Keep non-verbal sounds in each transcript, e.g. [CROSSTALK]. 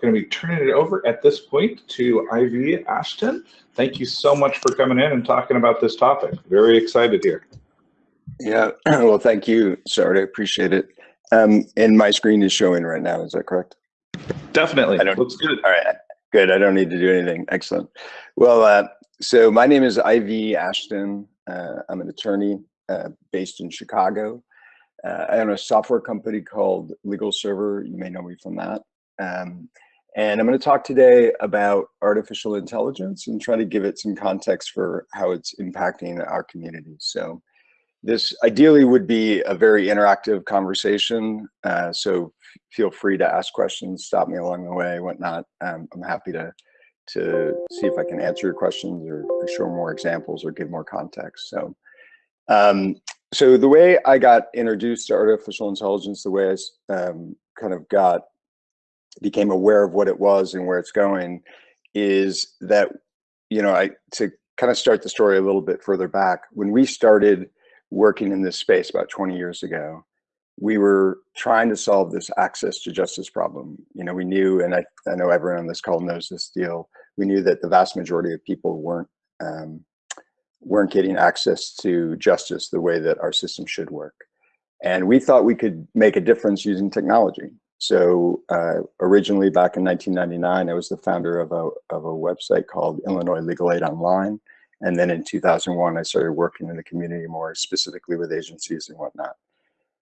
going to be turning it over at this point to Ivy Ashton. Thank you so much for coming in and talking about this topic. Very excited here. Yeah, [CLEARS THROAT] well, thank you, Sard. I appreciate it. Um, and my screen is showing right now. Is that correct? Definitely. I don't, Looks good. All right. Good. I don't need to do anything. Excellent. Well, uh, so my name is Ivy Ashton. Uh, I'm an attorney uh, based in Chicago. Uh, I own a software company called Legal Server. You may know me from that. Um, and I'm going to talk today about artificial intelligence and try to give it some context for how it's impacting our community. So this ideally would be a very interactive conversation. Uh, so feel free to ask questions, stop me along the way, whatnot. Um, I'm happy to to see if I can answer your questions or, or show more examples or give more context. So, um, so the way I got introduced to artificial intelligence, the way I um, kind of got became aware of what it was and where it's going, is that you know I to kind of start the story a little bit further back when we started working in this space about 20 years ago, we were trying to solve this access to justice problem. You know, we knew, and I, I know everyone on this call knows this deal, we knew that the vast majority of people weren't um, weren't getting access to justice the way that our system should work. And we thought we could make a difference using technology. So uh, originally back in 1999, I was the founder of a, of a website called Illinois Legal Aid Online. And then in 2001, I started working in the community more specifically with agencies and whatnot.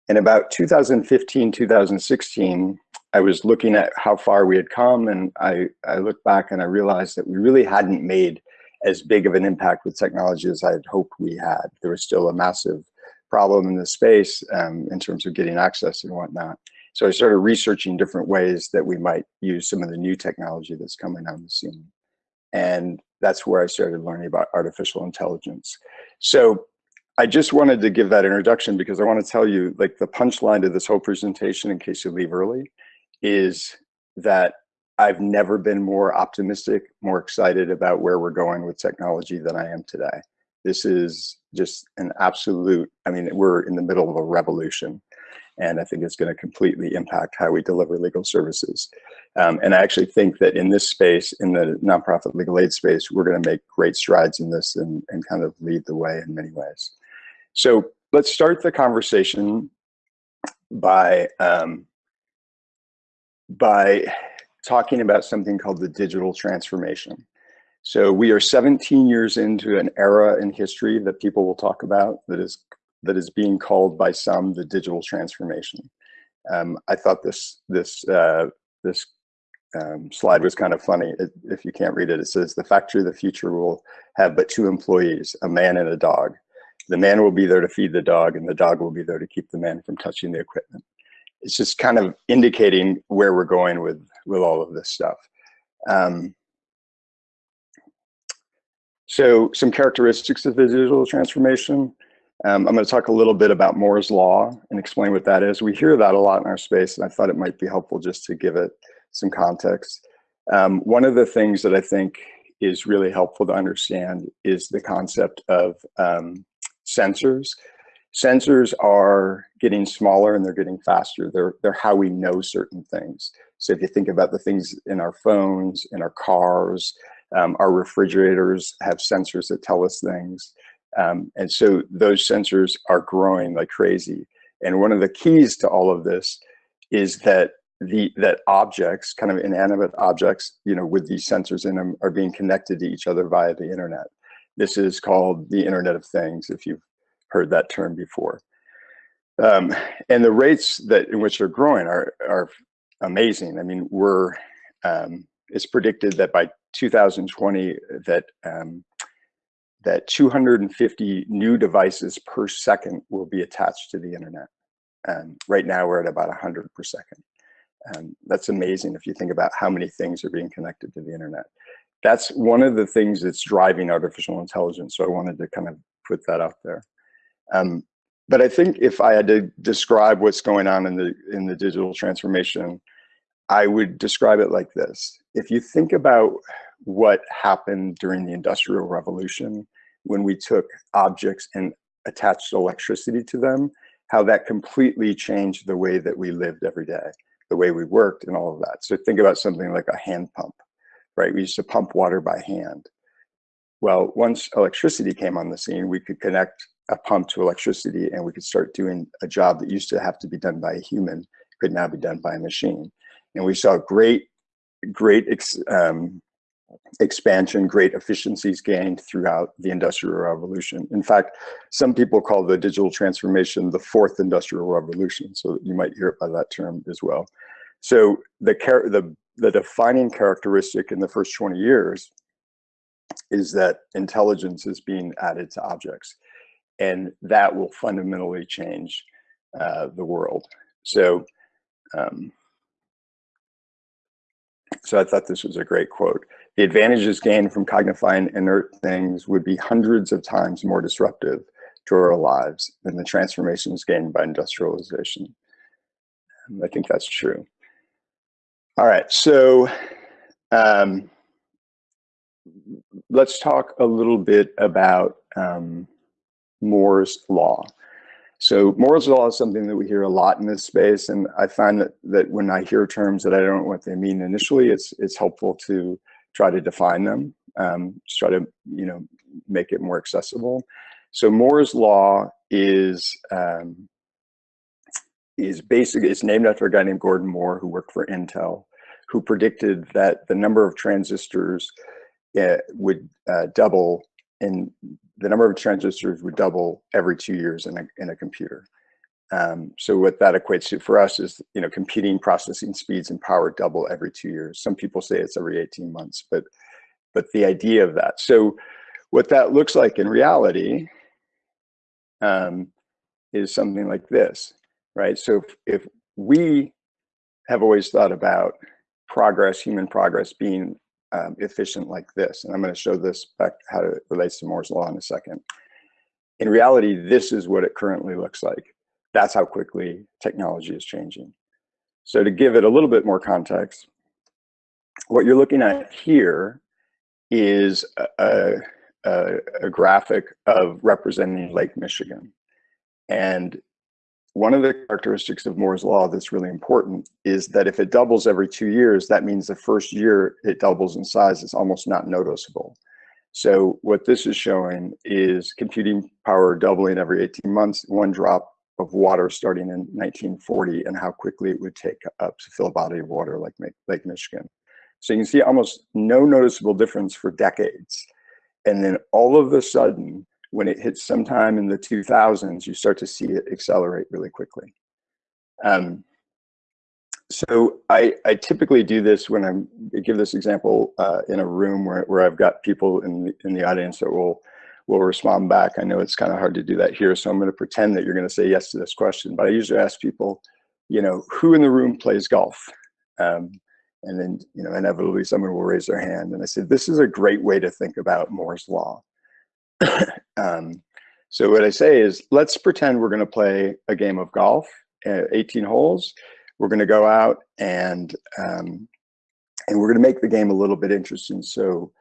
In about 2015, 2016, I was looking at how far we had come and I, I looked back and I realized that we really hadn't made as big of an impact with technology as I had hoped we had. There was still a massive problem in the space um, in terms of getting access and whatnot. So I started researching different ways that we might use some of the new technology that's coming on the scene. And that's where I started learning about artificial intelligence. So I just wanted to give that introduction because I want to tell you like the punchline to this whole presentation in case you leave early is that I've never been more optimistic, more excited about where we're going with technology than I am today. This is just an absolute, I mean, we're in the middle of a revolution and I think it's going to completely impact how we deliver legal services. Um, and I actually think that in this space, in the nonprofit legal aid space, we're going to make great strides in this and, and kind of lead the way in many ways. So let's start the conversation by um, by talking about something called the digital transformation. So we are 17 years into an era in history that people will talk about that is that is being called by some the digital transformation. Um, I thought this this uh, this um, slide was kind of funny. It, if you can't read it, it says the factory of the future will have but two employees, a man and a dog. The man will be there to feed the dog, and the dog will be there to keep the man from touching the equipment. It's just kind of indicating where we're going with with all of this stuff. Um, so some characteristics of the digital transformation. Um, I'm going to talk a little bit about Moore's Law and explain what that is. We hear that a lot in our space, and I thought it might be helpful just to give it some context. Um, one of the things that I think is really helpful to understand is the concept of um, sensors. Sensors are getting smaller and they're getting faster. They're, they're how we know certain things. So if you think about the things in our phones, in our cars, um, our refrigerators have sensors that tell us things. Um, and so those sensors are growing like crazy. And one of the keys to all of this is that the that objects, kind of inanimate objects, you know, with these sensors in them are being connected to each other via the internet. This is called the Internet of Things, if you've heard that term before. Um, and the rates that in which they're growing are, are amazing. I mean, we're, um, it's predicted that by 2020 that um, that 250 new devices per second will be attached to the internet. And right now we're at about 100 per second. And that's amazing if you think about how many things are being connected to the internet. That's one of the things that's driving artificial intelligence. So I wanted to kind of put that out there. Um, but I think if I had to describe what's going on in the in the digital transformation, I would describe it like this. If you think about what happened during the Industrial Revolution when we took objects and attached electricity to them, how that completely changed the way that we lived every day. the way we worked and all of that. So think about something like a hand pump, right? We used to pump water by hand. Well, once electricity came on the scene, we could connect a pump to electricity and we could start doing a job that used to have to be done by a human, could now be done by a machine. And we saw great, great um, expansion, great efficiencies gained throughout the Industrial Revolution. In fact, some people call the digital transformation the fourth Industrial Revolution, so you might hear it by that term as well. So the, the, the defining characteristic in the first 20 years is that intelligence is being added to objects, and that will fundamentally change uh, the world. So, um, so I thought this was a great quote. The advantages gained from cognifying inert things would be hundreds of times more disruptive to our lives than the transformations gained by industrialization. I think that's true. All right, so um, let's talk a little bit about um, Moore's law. So Moore's law is something that we hear a lot in this space, and I find that that when I hear terms that I don't know what they mean initially, it's it's helpful to try to define them, um, just try to you know make it more accessible. So Moore's law is um, is basically it's named after a guy named Gordon Moore who worked for Intel, who predicted that the number of transistors uh, would uh, double and the number of transistors would double every two years in a, in a computer. Um, so what that equates to for us is, you know, computing processing speeds and power double every two years. Some people say it's every 18 months, but, but the idea of that. So what that looks like in reality um, is something like this, right? So if, if we have always thought about progress, human progress being um, efficient like this. And I'm going to show this back how it relates to Moore's law in a second. In reality, this is what it currently looks like. That's how quickly technology is changing. So to give it a little bit more context, what you're looking at here is a, a, a graphic of representing Lake Michigan. And one of the characteristics of Moore's law that's really important is that if it doubles every two years, that means the first year it doubles in size is almost not noticeable. So what this is showing is computing power doubling every 18 months, one drop of water starting in 1940 and how quickly it would take up to fill a body of water like Lake Michigan. So you can see almost no noticeable difference for decades. And then all of a sudden, when it hits sometime in the 2000s, you start to see it accelerate really quickly. Um, so I, I typically do this when I'm, I give this example uh, in a room where, where I've got people in the, in the audience that will, will respond back. I know it's kind of hard to do that here, so I'm gonna pretend that you're gonna say yes to this question, but I usually ask people, you know, who in the room plays golf? Um, and then, you know, inevitably someone will raise their hand. And I said, this is a great way to think about Moore's law. [COUGHS] um, so what I say is, let's pretend we're going to play a game of golf, uh, 18 holes. We're going to go out and um, and we're going to make the game a little bit interesting. So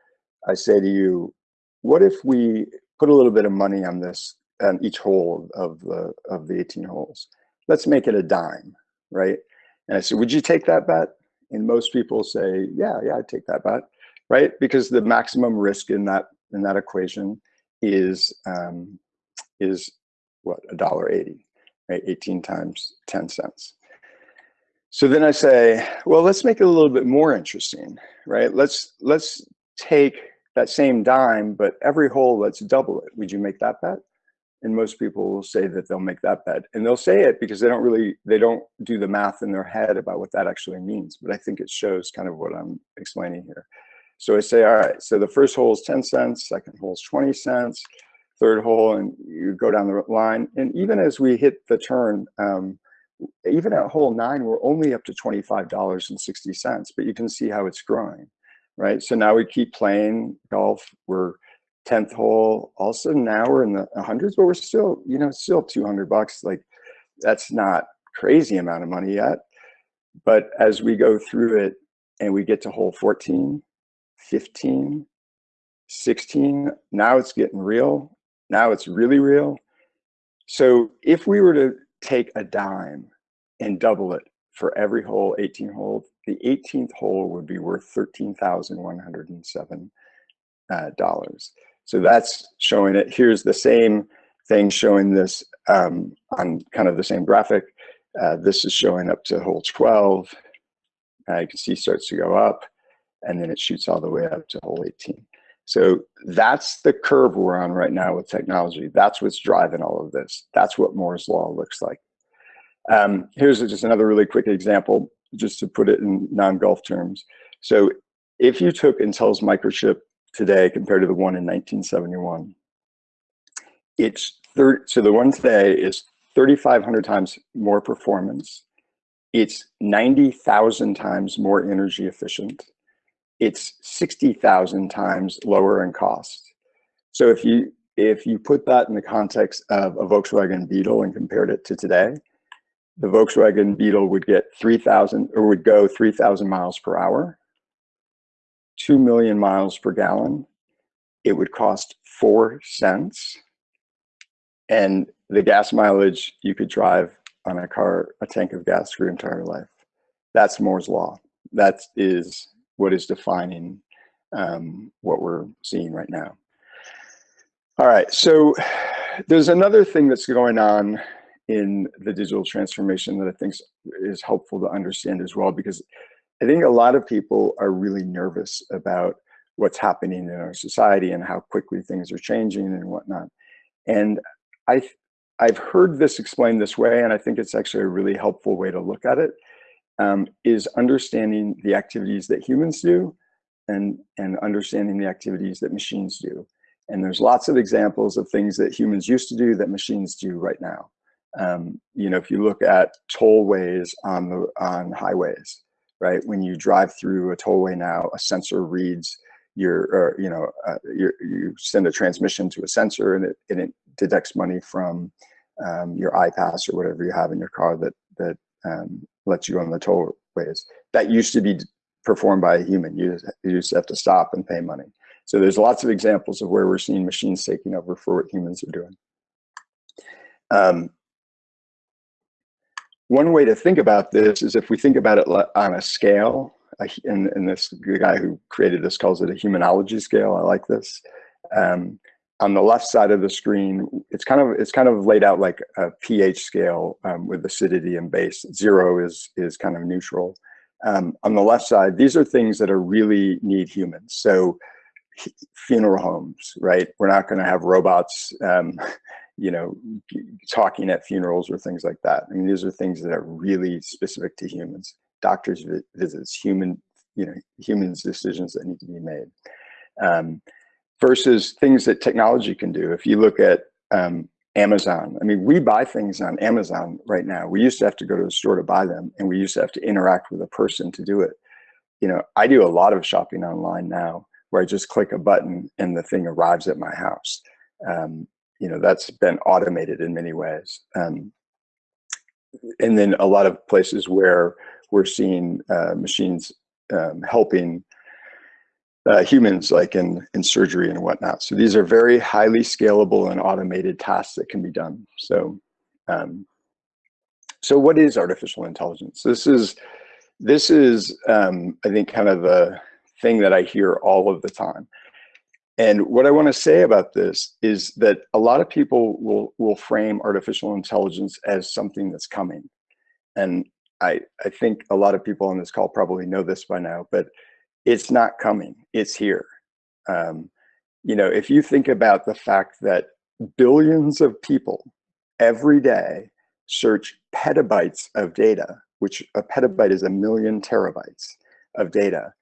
I say to you, what if we put a little bit of money on this on each hole of the of the 18 holes? Let's make it a dime, right? And I said, would you take that bet? And most people say, yeah, yeah, I'd take that bet, right? Because the maximum risk in that in that equation is um, is what a dollar eighty, right? Eighteen times ten cents. So then I say, well, let's make it a little bit more interesting, right? Let's let's take that same dime, but every hole, let's double it. Would you make that bet? And most people will say that they'll make that bet, and they'll say it because they don't really they don't do the math in their head about what that actually means. But I think it shows kind of what I'm explaining here. So I say, all right, so the first hole is 10 cents, second hole is 20 cents, third hole, and you go down the line. And even as we hit the turn, um, even at hole nine, we're only up to $25.60, but you can see how it's growing, right? So now we keep playing golf. We're 10th hole. Also now we're in the hundreds, but we're still, you know, still 200 bucks. Like that's not crazy amount of money yet. But as we go through it and we get to hole 14, 15, 16. Now it's getting real. Now it's really real. So if we were to take a dime and double it for every hole, 18 holes, the 18th hole would be worth $13,107. Uh, so that's showing it. Here's the same thing showing this um, on kind of the same graphic. Uh, this is showing up to hole 12. Uh, you can see starts to go up and then it shoots all the way up to hole 18. So that's the curve we're on right now with technology. That's what's driving all of this. That's what Moore's law looks like. Um, here's just another really quick example, just to put it in non-golf terms. So if you took Intel's microchip today compared to the one in 1971, it's. So the one today is 3,500 times more performance. It's 90,000 times more energy efficient. It's 60,000 times lower in cost. So if you if you put that in the context of a Volkswagen Beetle and compared it to today, the Volkswagen Beetle would get 3,000 or would go 3,000 miles per hour, 2 million miles per gallon. It would cost four cents. And the gas mileage you could drive on a car, a tank of gas for your entire life. That's Moore's law. That is what is defining um, what we're seeing right now. All right, so there's another thing that's going on in the digital transformation that I think is helpful to understand as well, because I think a lot of people are really nervous about what's happening in our society and how quickly things are changing and whatnot. And I, I've heard this explained this way, and I think it's actually a really helpful way to look at it um, is understanding the activities that humans do and, and understanding the activities that machines do. And there's lots of examples of things that humans used to do that machines do right now. Um, you know, if you look at tollways on the on highways, right? When you drive through a tollway now, a sensor reads your, or, you know, uh, you send a transmission to a sensor and it, and it detects money from um, your I-PASS or whatever you have in your car that that um, lets you on the tollways. That used to be performed by a human. You, you used to have to stop and pay money. So there's lots of examples of where we're seeing machines taking over for what humans are doing. Um, one way to think about this is if we think about it on a scale, and, and this the guy who created this calls it a humanology scale. I like this. Um, on the left side of the screen, it's kind of it's kind of laid out like a pH scale um, with acidity and base. Zero is is kind of neutral. Um, on the left side, these are things that are really need humans. So funeral homes, right? We're not going to have robots, um, [LAUGHS] you know, talking at funerals or things like that. I mean, these are things that are really specific to humans. Doctors visits, human, you know, humans decisions that need to be made. Um, versus things that technology can do. If you look at um, Amazon, I mean, we buy things on Amazon right now. We used to have to go to the store to buy them, and we used to have to interact with a person to do it. You know, I do a lot of shopping online now where I just click a button and the thing arrives at my house. Um, you know, that's been automated in many ways. Um, and then a lot of places where we're seeing uh, machines um, helping uh, humans like in, in surgery and whatnot. So these are very highly scalable and automated tasks that can be done. So, um, so what is artificial intelligence? This is, this is um, I think kind of the thing that I hear all of the time. And what I want to say about this is that a lot of people will, will frame artificial intelligence as something that's coming. And I, I think a lot of people on this call probably know this by now, but it's not coming, it's here. Um, you know, if you think about the fact that billions of people every day search petabytes of data, which a petabyte is a million terabytes of data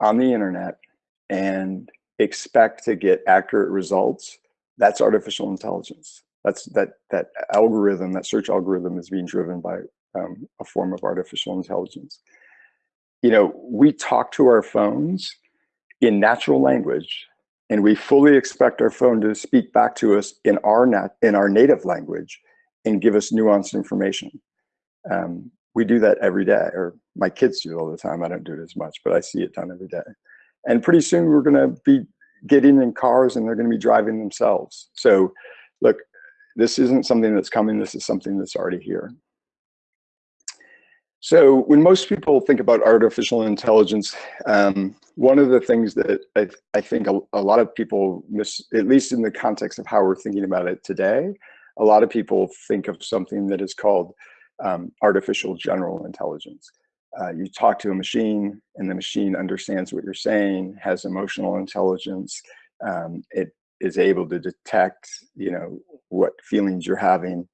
on the internet and expect to get accurate results, that's artificial intelligence. That's that that algorithm, that search algorithm is being driven by um, a form of artificial intelligence you know, we talk to our phones in natural language and we fully expect our phone to speak back to us in our nat in our native language and give us nuanced information. Um, we do that every day, or my kids do all the time. I don't do it as much, but I see it done every day. And pretty soon we're going to be getting in cars and they're going to be driving themselves. So look, this isn't something that's coming. This is something that's already here. So when most people think about artificial intelligence, um, one of the things that I, I think a, a, lot of people miss, at least in the context of how we're thinking about it today, a lot of people think of something that is called um, artificial general intelligence. Uh, you talk to a machine and the machine understands what you're saying, has emotional intelligence, um, it is able to detect, you know, what feelings you're having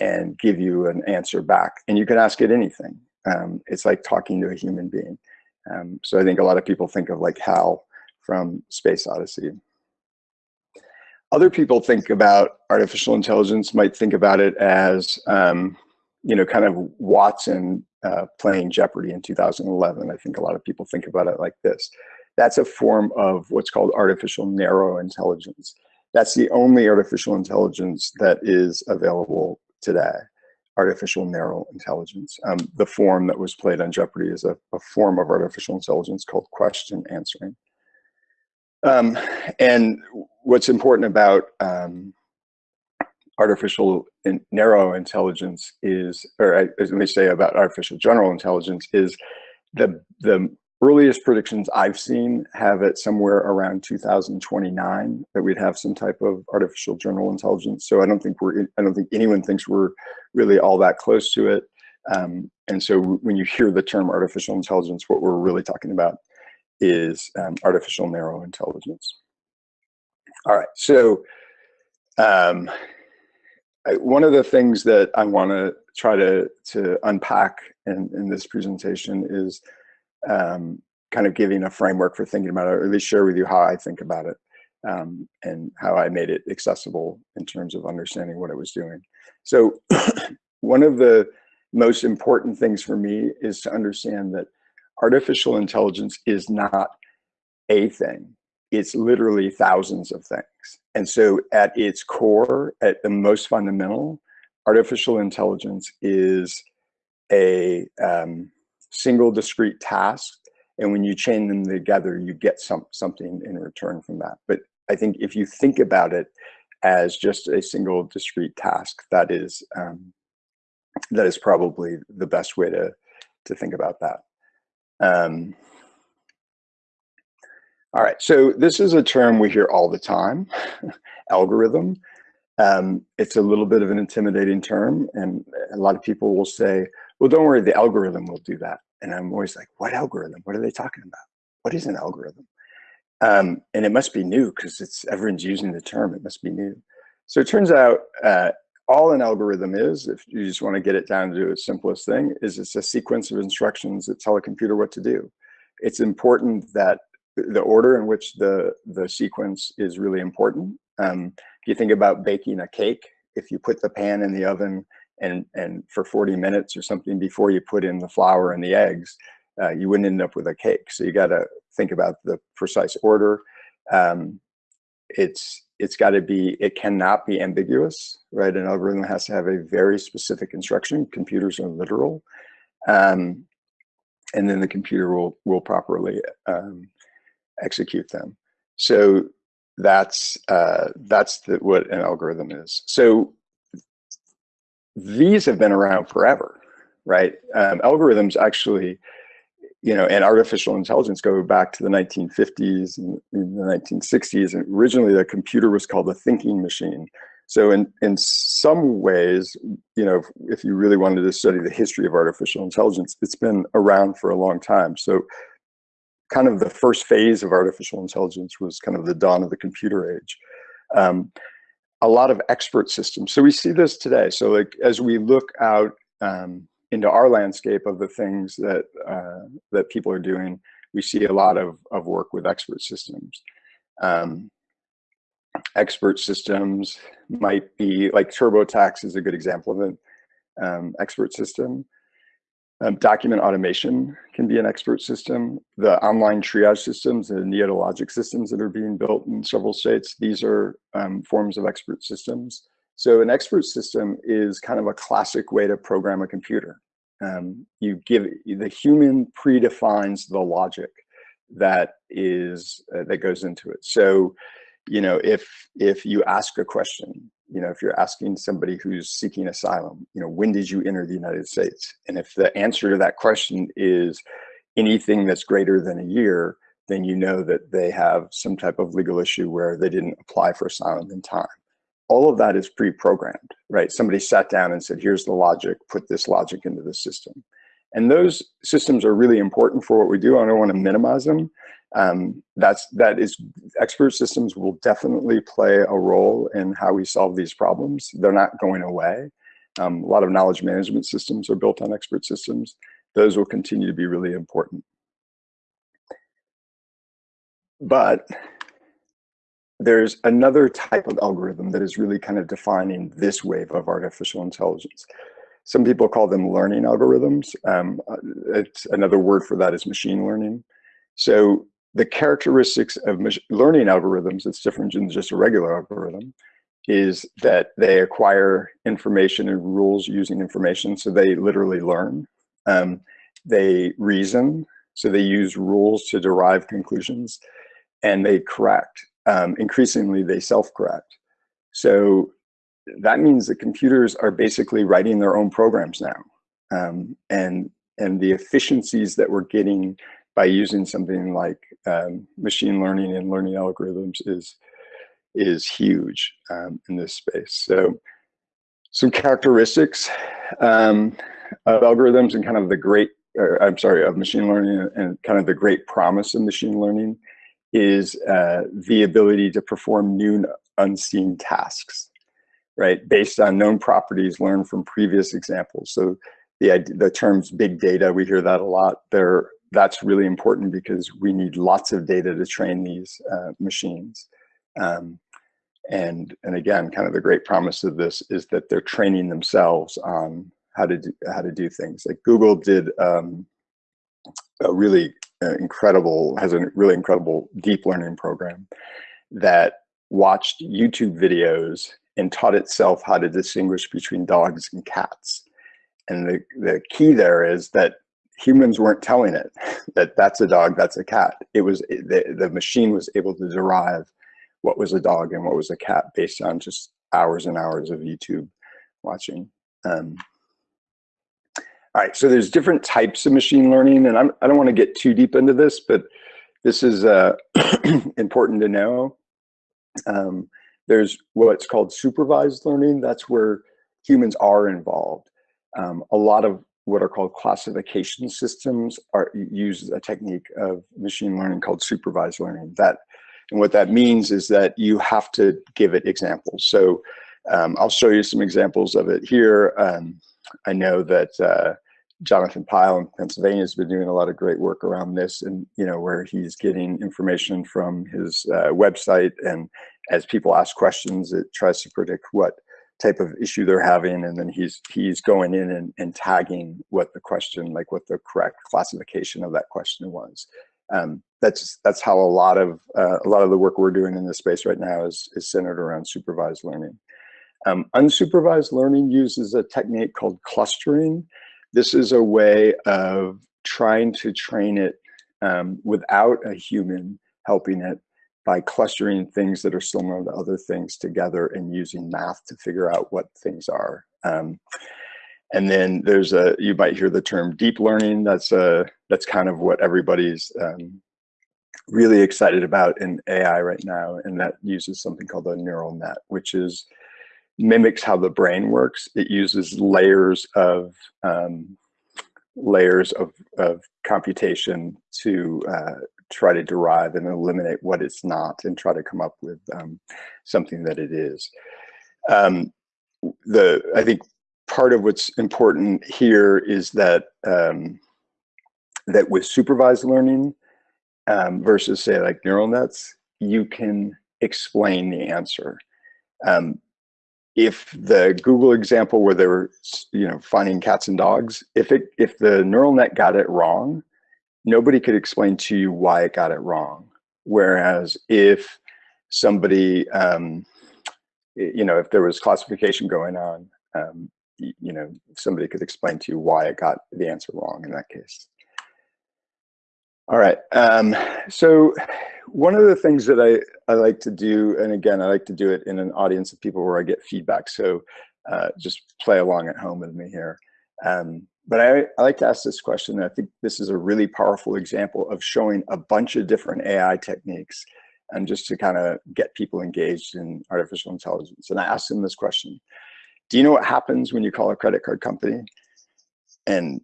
and give you an answer back. And you can ask it anything. Um, it's like talking to a human being. Um, so I think a lot of people think of like HAL from Space Odyssey. Other people think about artificial intelligence, might think about it as, um, you know, kind of Watson uh, playing Jeopardy in 2011. I think a lot of people think about it like this. That's a form of what's called artificial narrow intelligence. That's the only artificial intelligence that is available today, artificial narrow intelligence. Um, the form that was played on Jeopardy is a, a form of artificial intelligence called question answering. Um, and what's important about um, artificial in narrow intelligence is, or I, let me say about artificial general intelligence is the, the earliest predictions I've seen have it somewhere around 2029 that we'd have some type of artificial general intelligence. So I don't think we're, I don't think anyone thinks we're really all that close to it. Um, and so when you hear the term artificial intelligence, what we're really talking about is um, artificial narrow intelligence. All right, so um, I, one of the things that I want to try to to unpack in, in this presentation is um, kind of giving a framework for thinking about it, or at least share with you how I think about it um, and how I made it accessible in terms of understanding what it was doing. So [CLEARS THROAT] one of the most important things for me is to understand that artificial intelligence is not a thing. It's literally thousands of things. And so at its core, at the most fundamental, artificial intelligence is a um, single discrete task. And when you chain them together, you get some, something in return from that. But I think if you think about it as just a single discrete task, that is um, that is probably the best way to to think about that. Um, all right, so this is a term we hear all the time, [LAUGHS] algorithm. Um, it's a little bit of an intimidating term, and a lot of people will say, well, don't worry, the algorithm will do that. And I'm always like, what algorithm? What are they talking about? What is an algorithm? Um, and it must be new because it's everyone's using the term. It must be new. So it turns out uh, all an algorithm is, if you just want to get it down to its simplest thing, is it's a sequence of instructions that tell a computer what to do. It's important that the order in which the, the sequence is really important. Um, if you think about baking a cake, if you put the pan in the oven and and for 40 minutes or something before you put in the flour and the eggs, uh, you wouldn't end up with a cake. So you got to think about the precise order. Um, it's it's got to be it cannot be ambiguous, right? An algorithm has to have a very specific instruction. Computers are literal, um, and then the computer will will properly um, execute them. So that's uh, that's the, what an algorithm is. So these have been around forever, right? Um, algorithms actually, you know, and artificial intelligence go back to the 1950s and the 1960s. And originally the computer was called the thinking machine. So in, in some ways, you know, if, if you really wanted to study the history of artificial intelligence, it's been around for a long time. So kind of the first phase of artificial intelligence was kind of the dawn of the computer age. Um, a lot of expert systems. So we see this today. So like as we look out um, into our landscape of the things that uh, that people are doing, we see a lot of, of work with expert systems. Um, expert systems might be like TurboTax is a good example of an um, expert system. Um, document automation can be an expert system. The online triage systems and Neota Logic systems that are being built in several states, these are um, forms of expert systems. So an expert system is kind of a classic way to program a computer. Um, you give, the human predefines the logic that is, uh, that goes into it. So you know, if if you ask a question, you know, if you're asking somebody who's seeking asylum, you know, when did you enter the United States? And if the answer to that question is anything that's greater than a year, then you know that they have some type of legal issue where they didn't apply for asylum in time. All of that is pre-programmed, right? Somebody sat down and said, here's the logic, put this logic into the system. And those systems are really important for what we do. I don't want to minimize them. Um, that's, that is, expert systems will definitely play a role in how we solve these problems. They're not going away. Um, a lot of knowledge management systems are built on expert systems. Those will continue to be really important. But there's another type of algorithm that is really kind of defining this wave of artificial intelligence. Some people call them learning algorithms. Um, uh, it's another word for that is machine learning. So the characteristics of learning algorithms, it's different than just a regular algorithm, is that they acquire information and rules using information. So they literally learn. Um, they reason. So they use rules to derive conclusions and they correct. Um, increasingly, they self-correct. So that means that computers are basically writing their own programs now. Um, and, and the efficiencies that we're getting by using something like um, machine learning and learning algorithms is, is huge um, in this space. So some characteristics um, of algorithms and kind of the great, or, I'm sorry, of machine learning and kind of the great promise of machine learning is uh, the ability to perform new unseen tasks right? Based on known properties learned from previous examples. So the, the terms big data, we hear that a lot. There, that's really important because we need lots of data to train these uh, machines. Um, and, and again, kind of the great promise of this is that they're training themselves on how to do, how to do things. Like Google did um, a really uh, incredible, has a really incredible deep learning program that watched YouTube videos and taught itself how to distinguish between dogs and cats. And the, the key there is that humans weren't telling it [LAUGHS] that that's a dog, that's a cat. It was the, the machine was able to derive what was a dog and what was a cat based on just hours and hours of YouTube watching. Um, all right, so there's different types of machine learning, and I'm, I do not want to get too deep into this, but this is uh, [CLEARS THROAT] important to know. Um, there's what's called supervised learning. That's where humans are involved. Um, a lot of what are called classification systems are use a technique of machine learning called supervised learning. That and what that means is that you have to give it examples. So um, I'll show you some examples of it here. Um, I know that uh, Jonathan Pyle in Pennsylvania has been doing a lot of great work around this and, you know, where he's getting information from his uh, website and as people ask questions, it tries to predict what type of issue they're having and then he's he's going in and, and tagging what the question like what the correct classification of that question was. Um, that's that's how a lot of uh, a lot of the work we're doing in this space right now is is centered around supervised learning. Um, unsupervised learning uses a technique called clustering. This is a way of trying to train it um, without a human helping it by clustering things that are similar to other things together and using math to figure out what things are. Um, and then there's a, you might hear the term deep learning. That's a, that's kind of what everybody's um, really excited about in AI right now. And that uses something called a neural net, which is mimics how the brain works. It uses layers of um, layers of, of computation to uh, try to derive and eliminate what it's not and try to come up with um, something that it is. Um, the I think part of what's important here is that um, that with supervised learning um, versus say like neural nets, you can explain the answer. Um, if the Google example where they were, you know, finding cats and dogs, if it if the neural net got it wrong, nobody could explain to you why it got it wrong. Whereas if somebody, um, you know, if there was classification going on, um, you know, somebody could explain to you why it got the answer wrong in that case. All right, um, so one of the things that I, I like to do, and again, I like to do it in an audience of people where I get feedback. So uh, just play along at home with me here. Um, but I, I like to ask this question. I think this is a really powerful example of showing a bunch of different AI techniques and just to kind of get people engaged in artificial intelligence. And I asked them this question. Do you know what happens when you call a credit card company? And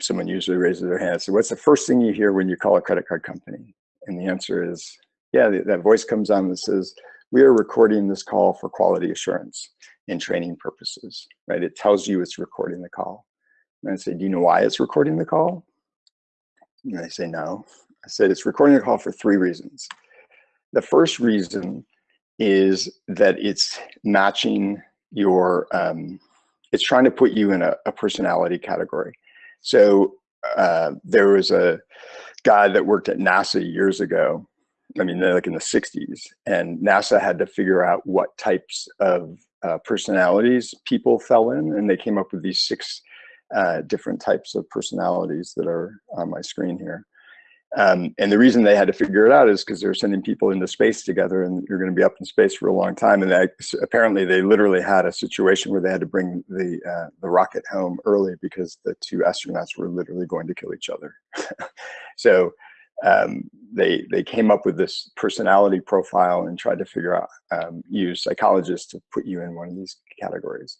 someone usually raises their hand. So what's the first thing you hear when you call a credit card company? And the answer is, yeah, that voice comes on that says, we are recording this call for quality assurance and training purposes, right? It tells you it's recording the call. And I say, do you know why it's recording the call? And they say, no. I said, it's recording the call for three reasons. The first reason is that it's matching your, um, it's trying to put you in a, a personality category. So uh, there was a guy that worked at NASA years ago. I mean, like in the 60s, and NASA had to figure out what types of uh, personalities people fell in, and they came up with these six uh, different types of personalities that are on my screen here. Um, and the reason they had to figure it out is because they're sending people into space together and you're going to be up in space for a long time. And they, apparently they literally had a situation where they had to bring the, uh, the rocket home early because the two astronauts were literally going to kill each other. [LAUGHS] so um, they, they came up with this personality profile and tried to figure out, um, use psychologists to put you in one of these categories.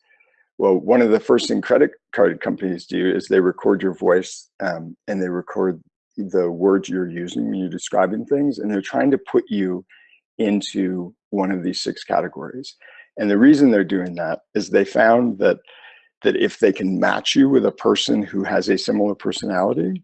Well, one of the first thing credit card companies do is they record your voice um, and they record the words you're using when you're describing things, and they're trying to put you into one of these six categories. And the reason they're doing that is they found that that if they can match you with a person who has a similar personality,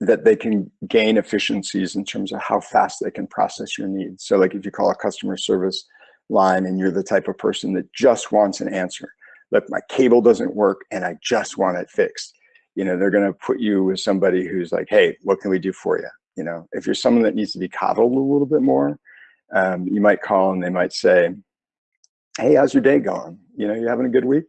that they can gain efficiencies in terms of how fast they can process your needs. So like if you call a customer service line and you're the type of person that just wants an answer, look, my cable doesn't work and I just want it fixed you know, they're going to put you with somebody who's like, hey, what can we do for you? You know, if you're someone that needs to be coddled a little bit more, um, you might call and they might say, hey, how's your day going? You know, you having a good week?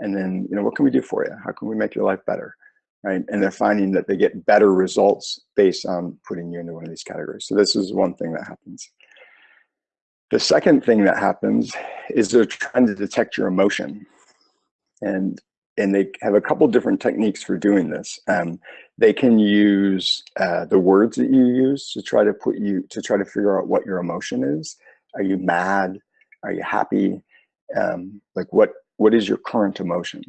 And then, you know, what can we do for you? How can we make your life better? Right. And they're finding that they get better results based on putting you into one of these categories. So this is one thing that happens. The second thing that happens is they're trying to detect your emotion. And and they have a couple different techniques for doing this. Um, they can use uh, the words that you use to try to put you, to try to figure out what your emotion is. Are you mad? Are you happy? Um, like what, what is your current emotion?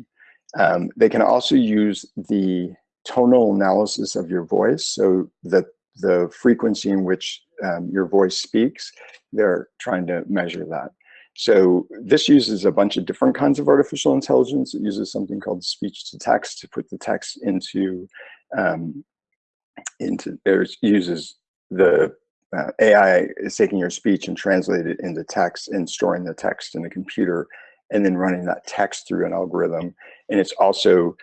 Um, they can also use the tonal analysis of your voice. So the, the frequency in which um, your voice speaks, they're trying to measure that. So this uses a bunch of different kinds of artificial intelligence. It uses something called speech to text to put the text into, um, into there uses the uh, AI is taking your speech and translate it into text and storing the text in the computer and then running that text through an algorithm. And it's also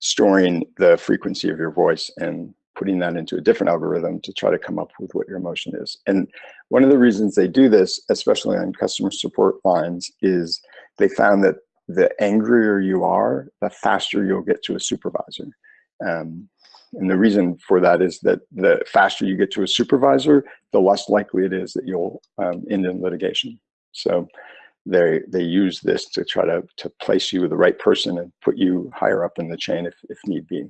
storing the frequency of your voice and putting that into a different algorithm to try to come up with what your emotion is. And one of the reasons they do this, especially on customer support lines, is they found that the angrier you are, the faster you'll get to a supervisor. Um, and the reason for that is that the faster you get to a supervisor, the less likely it is that you'll um, end in litigation. So they they use this to try to, to place you with the right person and put you higher up in the chain if, if need be.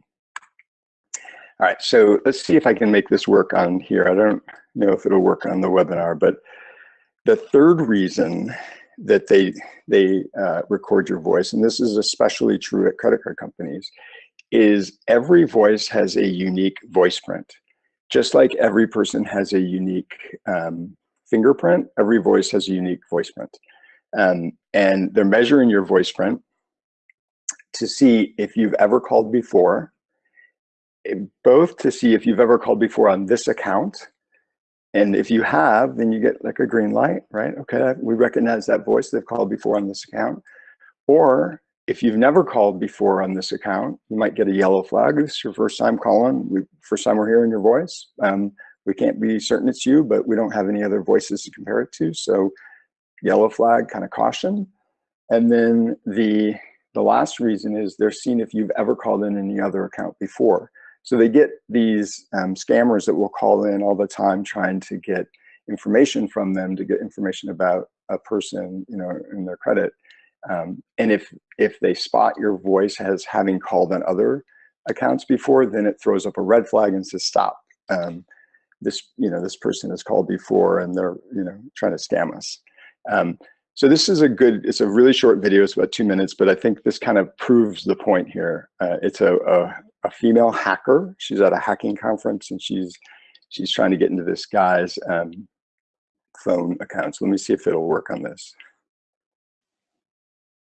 All right, so let's see if I can make this work on here. I don't know if it'll work on the webinar, but the third reason that they they uh, record your voice, and this is especially true at credit card companies, is every voice has a unique voice print. Just like every person has a unique um, fingerprint, every voice has a unique voice print. Um, and they're measuring your voice print to see if you've ever called before, both to see if you've ever called before on this account. And if you have, then you get like a green light, right? Okay, we recognize that voice they've called before on this account. Or if you've never called before on this account, you might get a yellow flag. This is your first time calling, we, first time we're hearing your voice. Um, we can't be certain it's you, but we don't have any other voices to compare it to. So yellow flag, kind of caution. And then the, the last reason is they're seeing if you've ever called in any other account before. So they get these um, scammers that will call in all the time trying to get information from them to get information about a person, you know, in their credit. Um, and if if they spot your voice as having called on other accounts before, then it throws up a red flag and says stop. Um, this you know this person has called before and they're you know trying to scam us. Um, so this is a good, it's a really short video, it's about two minutes, but I think this kind of proves the point here. Uh, it's a, a, a, female hacker. She's at a hacking conference and she's she's trying to get into this guy's um, phone account. So let me see if it'll work on this.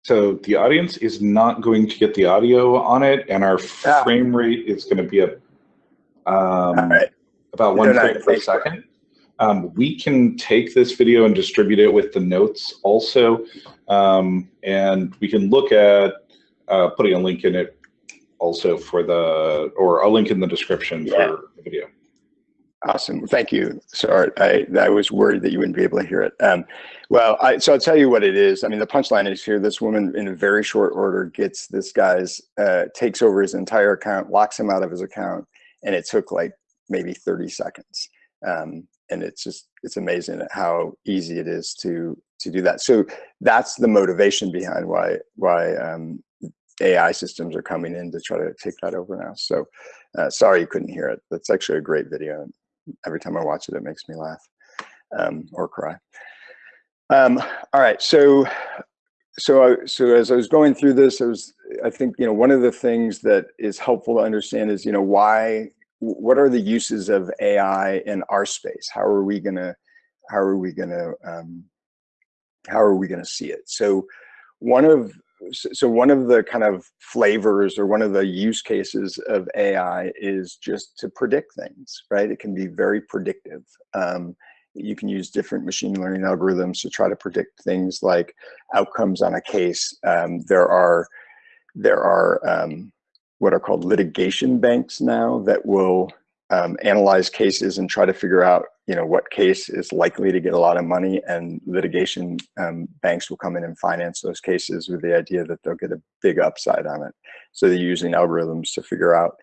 So the audience is not going to get the audio on it, and our Ah. frame rate is going to be a, um, right. about one frame per second. Um, we can take this video and distribute it with the notes also, um, and we can look at uh, putting a link in it also for the, or a link in the description Yeah. for the video. Awesome. Thank you. Sorry, I, I was worried that you wouldn't be able to hear it. Um, well, I, so I'll tell you what it is. I mean, the punchline is here. This woman, in a very short order, gets this guy's, uh, takes over his entire account, locks him out of his account, and it took like maybe 30 seconds. Um, and it's just, it's amazing how easy it is to to do that. So that's the motivation behind why why um, AI systems are coming in to try to take that over now. So uh, sorry you couldn't hear it. That's actually a great video every time I watch it, it makes me laugh um, or cry. Um, all right, so so I, so as I was going through this, I was I think you know one of the things that is helpful to understand is you know why what are the uses of AI in our space? How are we gonna how are we gonna um, how are we gonna see it? So one of so one of the kind of flavors or one of the use cases of AI is just to predict things, right? It can be very predictive. Um, you can use different machine learning algorithms to try to predict things like outcomes on a case. Um, there are there are um, what are called litigation banks now that will um, analyze cases and try to figure out you know what case is likely to get a lot of money and litigation um, banks will come in and finance those cases with the idea that they'll get a big upside on it. So they're using algorithms to figure out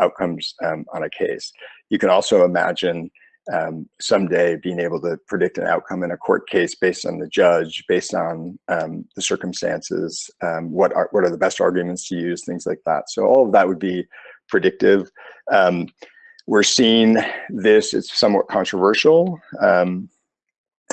outcomes um, on a case. You can also imagine um, someday being able to predict an outcome in a court case based on the judge based on um, the circumstances um, what are what are the best arguments to use things like that so all of that would be predictive um, we're seeing this, it's somewhat controversial. Um,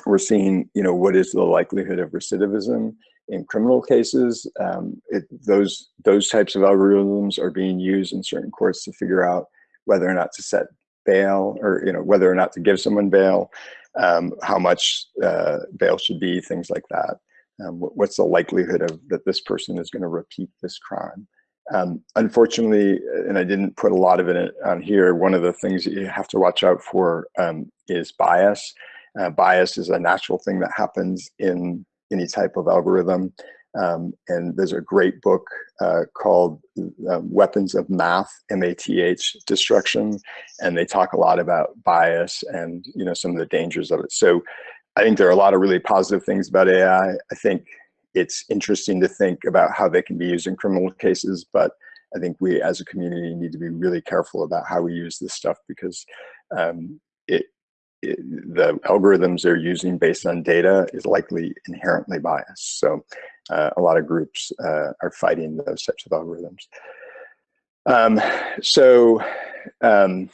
we're seeing, you know, what is the likelihood of recidivism in criminal cases? Um, it, those, those types of algorithms are being used in certain courts to figure out whether or not to set bail or, you know, whether or not to give someone bail, um, how much uh, bail should be, things like that. Um, what's the likelihood of that this person is going to repeat this crime? Um, unfortunately, and I didn't put a lot of it on here, one of the things that you have to watch out for um, is bias. Uh, bias is a natural thing that happens in any type of algorithm. Um, and there's a great book uh, called uh, Weapons of Math, M-A-T-H, Destruction. And they talk a lot about bias and you know some of the dangers of it. So I think there are a lot of really positive things about AI. I think it's interesting to think about how they can be used in criminal cases, but I think we as a community need to be really careful about how we use this stuff because um, it, it, the algorithms they're using based on data is likely inherently biased. So a lot of groups uh, are fighting those types of algorithms. Um, so um,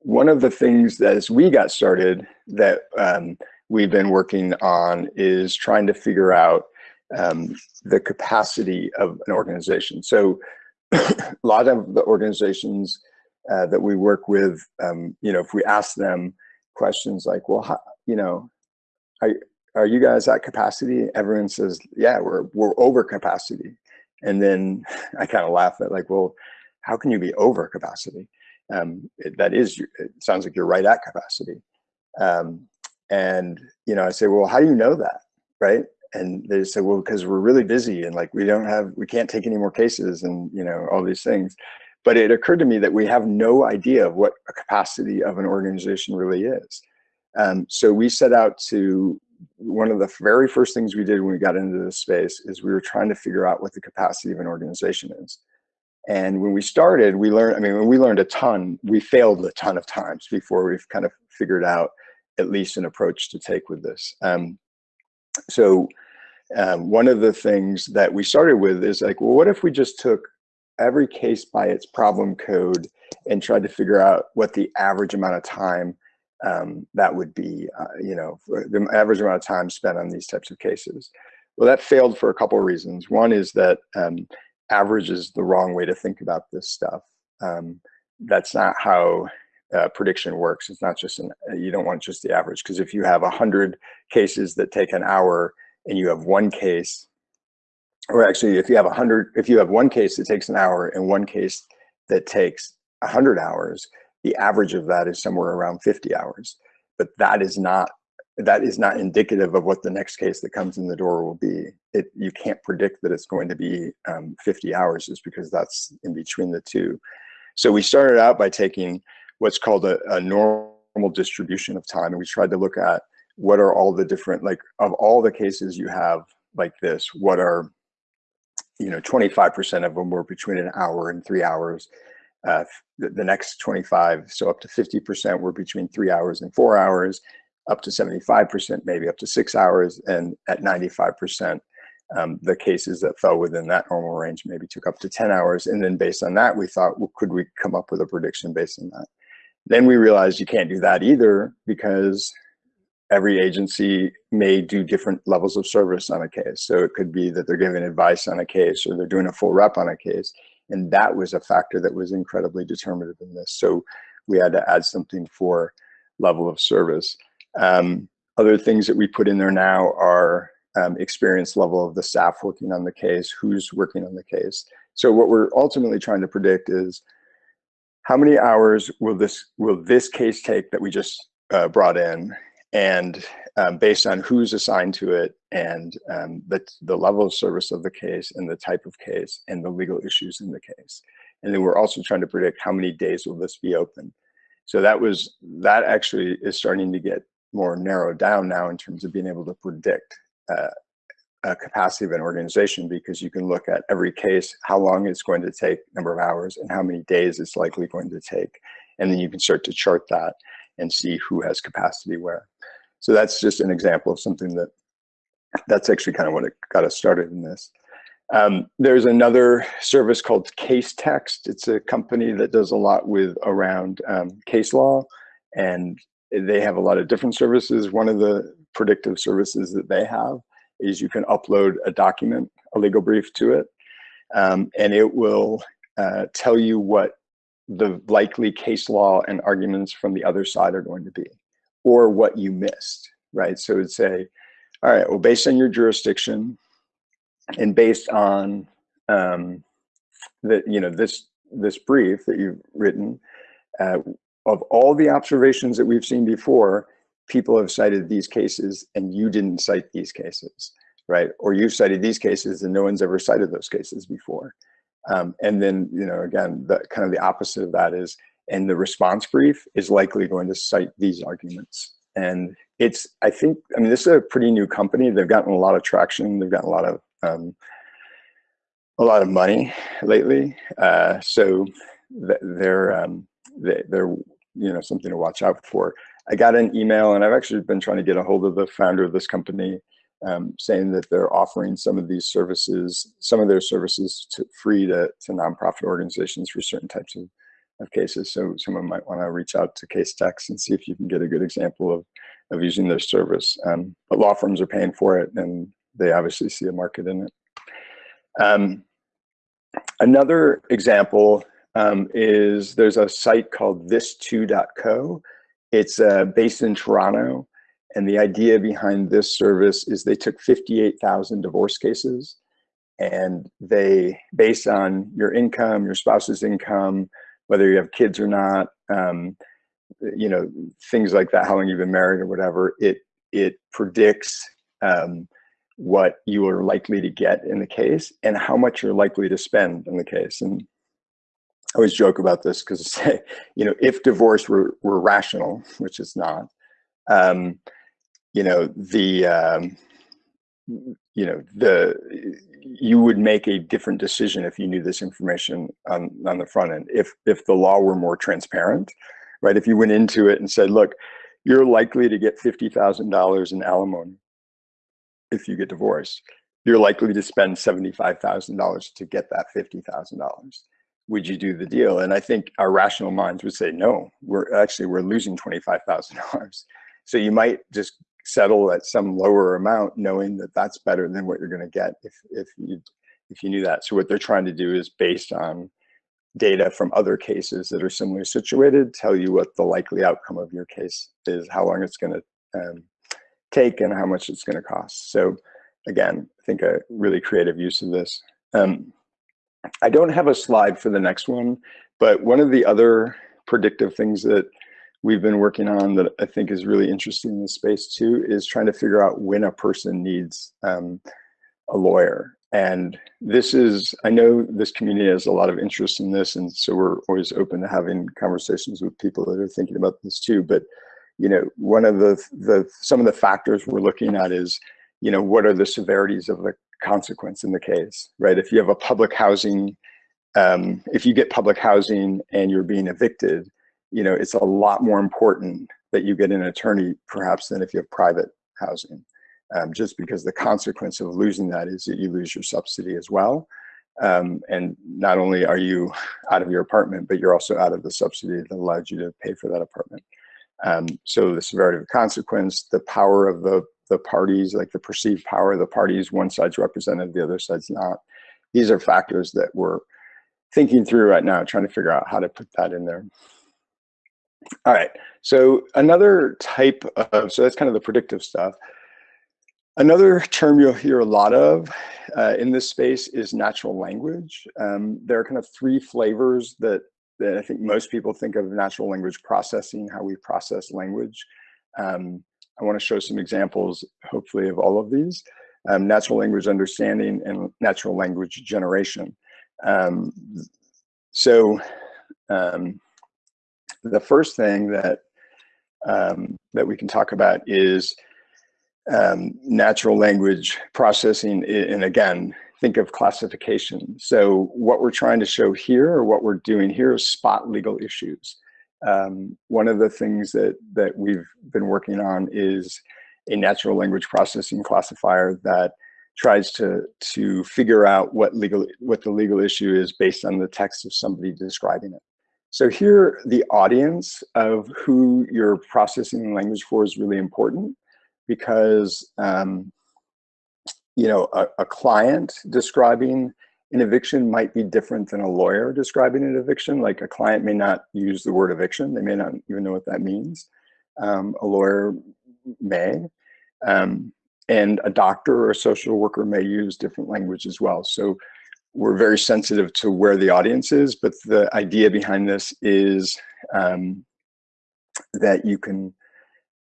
one of the things that as we got started that um, we've been working on is trying to figure out um, the capacity of an organization. So [CLEARS THROAT] a lot of the organizations uh, that we work with, um, you know, if we ask them questions like, well, how, you know, are, are you guys at capacity? Everyone says, yeah, we're, we're over capacity. And then [LAUGHS] I kind of laugh at like, well, how can you be over capacity? Um, it, that is, it sounds like you're right at capacity. Um, and, you know, I say, well, how do you know that? Right. And they say, well, because we're really busy and like we don't have, we can't take any more cases and, you know, all these things. But it occurred to me that we have no idea of what a capacity of an organization really is. Um, so we set out to, one of the very first things we did when we got into this space is we were trying to figure out what the capacity of an organization is. And when we started, we learned, I mean, when we learned a ton, we failed a ton of times before we've kind of figured out at least an approach to take with this. Um, so um, one of the things that we started with is like, well, what if we just took every case by its problem code and tried to figure out what the average amount of time um, that would be, uh, you know, the average amount of time spent on these types of cases. Well, that failed for a couple of reasons. One is that um, average is the wrong way to think about this stuff. Um, that's not how uh, prediction works. It's not just an, you don't want just the average because if you have a hundred cases that take an hour and you have one case, or actually if you have a hundred, if you have one case that takes an hour and one case that takes a hundred hours, the average of that is somewhere around 50 hours. But that is not that is not indicative of what the next case that comes in the door will be. It you can't predict that it's going to be um, 50 hours just because that's in between the two. So we started out by taking what's called a, a normal distribution of time, and we tried to look at what are all the different like of all the cases you have like this, what are you know 25% of them were between an hour and three hours. Uh, the, the next 25, so up to 50% were between three hours and four hours up to 75%, maybe up to six hours, and at 95%, um, the cases that fell within that normal range maybe took up to 10 hours. And then based on that, we thought, well, could we come up with a prediction based on that? Then we realized you can't do that either because every agency may do different levels of service on a case. So it could be that they're giving advice on a case or they're doing a full rep on a case. And that was a factor that was incredibly determinative in this. So we had to add something for level of service. Um, other things that we put in there now are um, experience level of the staff working on the case, who's working on the case. So what we're ultimately trying to predict is how many hours will this will this case take that we just uh, brought in, and um, based on who's assigned to it and um, the, the level of service of the case and the type of case and the legal issues in the case. And then we're also trying to predict how many days will this be open. So that was that actually is starting to get more narrowed down now in terms of being able to predict uh, a capacity of an organization because you can look at every case, how long it's going to take, number of hours, and how many days it's likely going to take. And then you can start to chart that and see who has capacity where. So that's just an example of something that that's actually kind of what it got us started in this. Um, there's another service called Casetext. It's a company that does a lot with around um, case law and they have a lot of different services. One of the predictive services that they have is you can upload a document, a legal brief to it, um, and it will uh, tell you what the likely case law and arguments from the other side are going to be, or what you missed, right? So it'd say, all right, well, based on your jurisdiction and based on um, that, you know, this this brief that you've written, uh, of all the observations that we've seen before, people have cited these cases and you didn't cite these cases, right? Or you've cited these cases and no one's ever cited those cases before. Um, and then, you know, again, the kind of the opposite of that is, and the response brief is likely going to cite these arguments. And it's, I think, I mean, this is a pretty new company. They've gotten a lot of traction. They've gotten a lot of, um, a lot of money lately. Uh, so they're, um, they're you know something to watch out for. I got an email, and I've actually been trying to get a hold of the founder of this company, um, saying that they're offering some of these services, some of their services to free to, to nonprofit organizations for certain types of, of cases. So someone might want to reach out to Casetext and see if you can get a good example of, of using their service. Um, but law firms are paying for it, and they obviously see a market in it. Um, another example um, is there's a site called this2.co. It's uh, based in Toronto. And the idea behind this service is they took 58,000 divorce cases and they, based on your income, your spouse's income, whether you have kids or not, um, you know, things like that, how long you've been married or whatever, it, it predicts um, what you are likely to get in the case and how much you're likely to spend in the case. And I always joke about this because, [LAUGHS] you know, if divorce were, were rational, which it's not, um, you know, the, um, you know, the you would make a different decision if you knew this information on, on the front end. If if the law were more transparent, right? If you went into it and said, look, you're likely to get $50,000 in alimony if you get divorced. You're likely to spend $75,000 to get that $50,000. Would you do the deal? And I think our rational minds would say, no, we're actually, we're losing $25,000. So you might just settle at some lower amount knowing that that's better than what you're going to get if, if you if you knew that. So what they're trying to do is based on data from other cases that are similarly situated, tell you what the likely outcome of your case is, how long it's going to um, take, and how much it's going to cost. So again, I think a really creative use of this. Um, I don't have a slide for the next one, but one of the other predictive things that we've been working on that I think is really interesting in this space too is trying to figure out when a person needs um, a lawyer. And this is, I know this community has a lot of interest in this, and so we're always open to having conversations with people that are thinking about this too. But you know, one of the the some of the factors we're looking at is, you know, what are the severities of the consequence in the case, right? If you have a public housing, um, if you get public housing and you're being evicted, you know, it's a lot more important that you get an attorney perhaps than if you have private housing um, just because the consequence of losing that is that you lose your subsidy as well. Um, and not only are you out of your apartment, but you're also out of the subsidy that allowed you to pay for that apartment. Um, so the severity of the consequence, the power of the, the parties, like the perceived power of the parties, one side's represented, the other side's not. These are factors that we're thinking through right now, trying to figure out how to put that in there. All right, so another type of, so that's kind of the predictive stuff. Another term you'll hear a lot of uh, in this space is natural language. Um, there are kind of three flavors that, that I think most people think of natural language processing, how we process language. Um, I want to show some examples, hopefully, of all of these. Um, natural language understanding and natural language generation. Um, so um, the first thing that, um, that we can talk about is um, natural language processing. And again, think of classification. So what we're trying to show here or what we're doing here is spot legal issues. Um, one of the things that, that we've been working on is a natural language processing classifier that tries to to figure out what legal what the legal issue is based on the text of somebody describing it. So here, the audience of who you're processing language for is really important because um, you know a, a, client describing an eviction might be different than a lawyer describing an eviction. Like a client may not use the word eviction; they may not even know what that means. Um, a lawyer may, um, and a doctor or a social worker may use different language as well. So we're very sensitive to where the audience is, but the idea behind this is um, that you can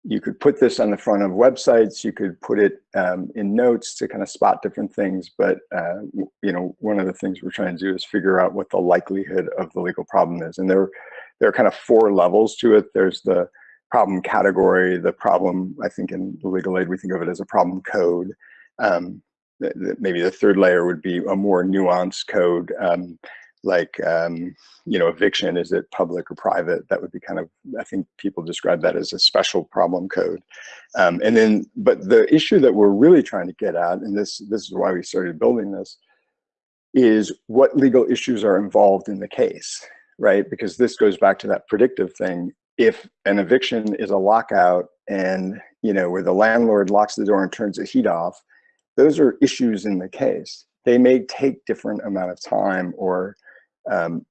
you could put this on the front of websites, you could put it um, in notes to kind of spot different things, but uh, you know, one of the things we're trying to do is figure out what the likelihood of the legal problem is. And there, there are kind of four levels to it. There's the problem category, the problem, I think in the legal aid, we think of it as a problem code. Um, maybe the third layer would be a more nuanced code. Um, like um, you know eviction is it public or private? That would be kind of i think people describe that as a special problem code. Um, and then but the issue that we're really trying to get at and this this is why we started building this is what legal issues are involved in the case right? Because this goes back to that predictive thing. If an eviction is a lockout and you know where the landlord locks the door and turns the heat off those are issues in the case they may take different amount of time or um,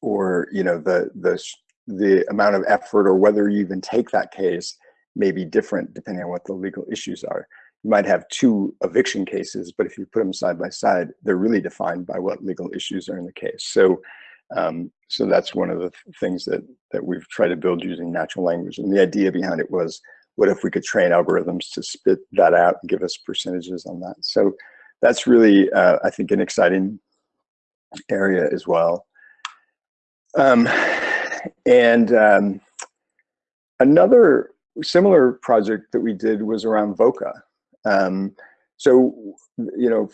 or you know the the the amount of effort or whether you even take that case may be different depending on what the legal issues are. You might have two eviction cases, but if you put them side by side, they're really defined by what legal issues are in the case. So, um, so that's one of the things that that we've tried to build using natural language. And the idea behind it was, what if we could train algorithms to spit that out and give us percentages on that? So that's really, uh, I think, an exciting area as well. Um, and um, another similar project that we did was around VOCA. Um, So, you know,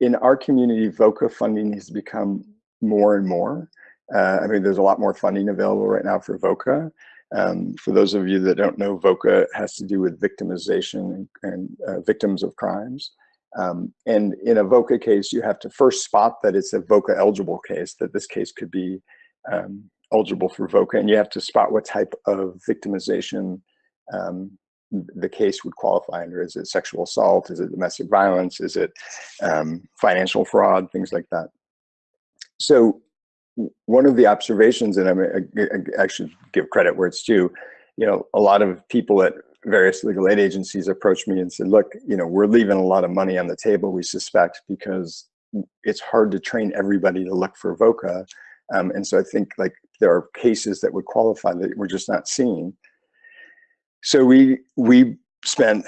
in our community, VOCA funding has become more and more. Uh, I mean, there's a lot more funding available right now for VOCA. Um, for those of you that don't know, VOCA has to do with victimization and, and uh, victims of crimes. Um, and in a VOCA case, you have to first spot that it's a VOCA eligible case, that this case could be um, eligible for VOCA, and you have to spot what type of victimization um, the case would qualify under. Is it sexual assault? Is it domestic violence? Is it um, financial fraud? Things like that. So one of the observations, and I, mean, I, should give credit where it's due, you know, a lot of people at various legal aid agencies approached me and said, look, you know, we're leaving a lot of money on the table, we suspect, because it's hard to train everybody to look for VOCA. Um, and so I think like there are cases that would qualify that we're just not seeing. So we, we spent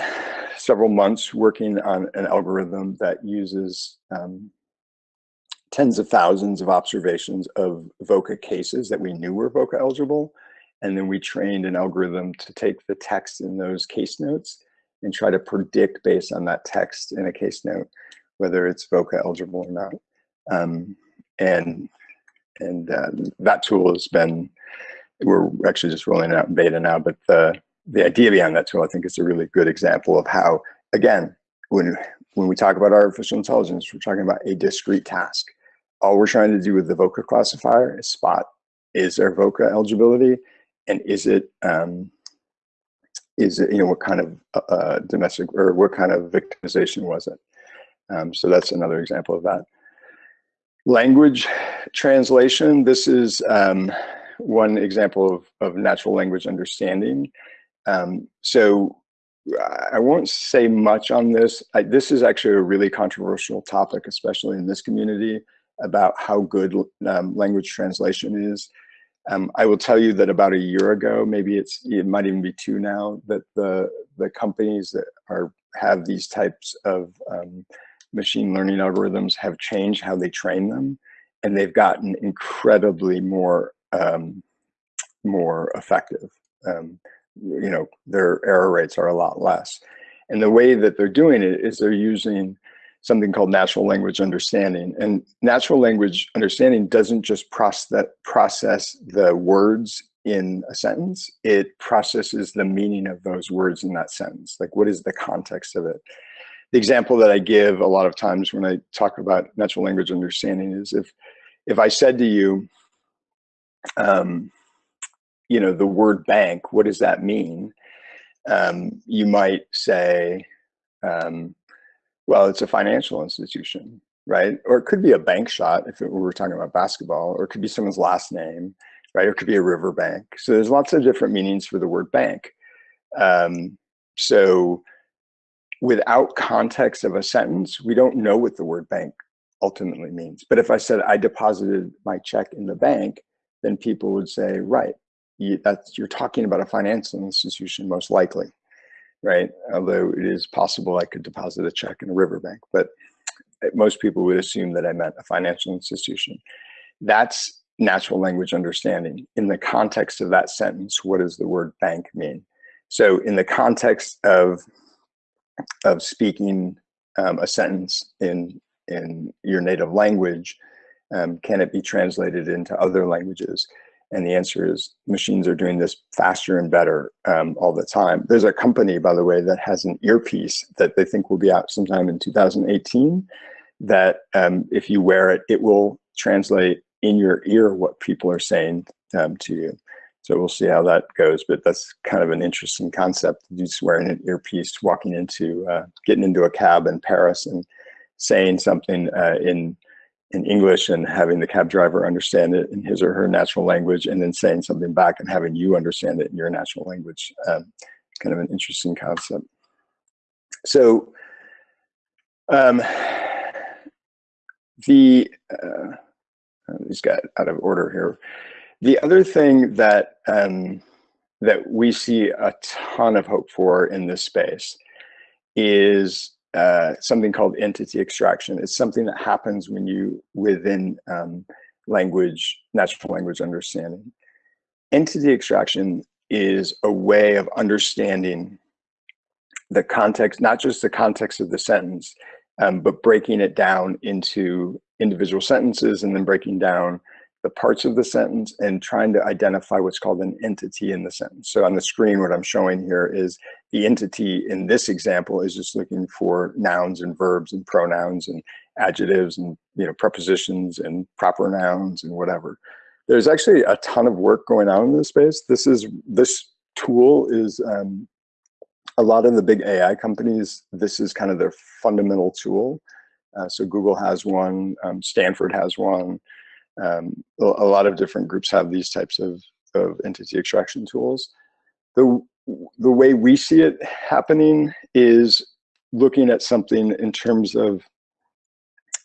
several months working on an algorithm that uses um, tens of thousands of observations of VOCA cases that we knew were VOCA eligible. And then we trained an algorithm to take the text in those case notes and try to predict based on that text in a case note, whether it's VOCA eligible or not. Um, and and uh, that tool has been, we're actually just rolling it out in beta now, but the, the idea behind that tool, I think is a really good example of how, again, when, when we talk about artificial intelligence, we're talking about a discrete task all we're trying to do with the VOCA classifier is spot is there VOCA eligibility and is it um, is it you know what kind of uh, uh, domestic or what kind of victimization was it? Um, so that's another example of that. Language translation this is um, one example of, of natural language understanding. Um, so I won't say much on this. I, this is actually a really controversial topic, especially in this community about how good um, language translation is. Um, I will tell you that about a year ago, maybe it's it might even be two now, that the the companies that are have these types of um, machine learning algorithms have changed how they train them, and they've gotten incredibly more um, more effective. Um, you know, their error rates are a lot less, and the way that they're doing it is they're using something called natural language understanding. And natural language understanding doesn't just process, process the words in a sentence, it processes the meaning of those words in that sentence. Like what is the context of it? The example that I give a lot of times when I talk about natural language understanding is if, if I said to you, um, you know, the word bank, what does that mean? Um, you might say, um, well, it's a financial institution, right? Or it could be a bank shot if it, we were talking about basketball, or it could be someone's last name, right? Or it could be a river bank. So there's lots of different meanings for the word bank. Um, so without context of a sentence, we don't know what the word bank ultimately means. But if I said I deposited my check in the bank, then people would say, right, you, that's, you're talking about a financial institution most likely right? Although it is possible I could deposit a check in a riverbank, but most people would assume that I meant a financial institution. That's natural language understanding. In the context of that sentence, what does the word bank mean? So in the context of, of speaking um, a sentence in, in your native language, um, can it be translated into other languages? And the answer is machines are doing this faster and better um, all the time. There's a company, by the way, that has an earpiece that they think will be out sometime in 2018 that um, if you wear it, it will translate in your ear what people are saying um, to you. So we'll see how that goes, but that's kind of an interesting concept. Just wearing an earpiece, walking into, uh, getting into a cab in Paris and saying something uh, in in English and having the cab driver understand it in his or her natural language and then saying something back and having you understand it in your natural language. Um, kind of an interesting concept. So um, the, uh, these got out of order here. The other thing that, um, that we see a ton of hope for in this space is uh, something called entity extraction. It's something that happens when you, within um, language, natural language understanding. Entity extraction is a way of understanding the context, not just the context of the sentence, um, but breaking it down into individual sentences and then breaking down the parts of the sentence and trying to identify what's called an entity in the sentence. So on the screen, what I'm showing here is the entity in this example is just looking for nouns and verbs and pronouns and adjectives and you know prepositions and proper nouns and whatever. There's actually a ton of work going on in this space. This is this tool is um, a lot of the big AI companies. This is kind of their fundamental tool. Uh, so Google has one, um, Stanford has one. Um, a, lot of different groups have these types of, of entity extraction tools. The, the way we see it happening is looking at something in terms of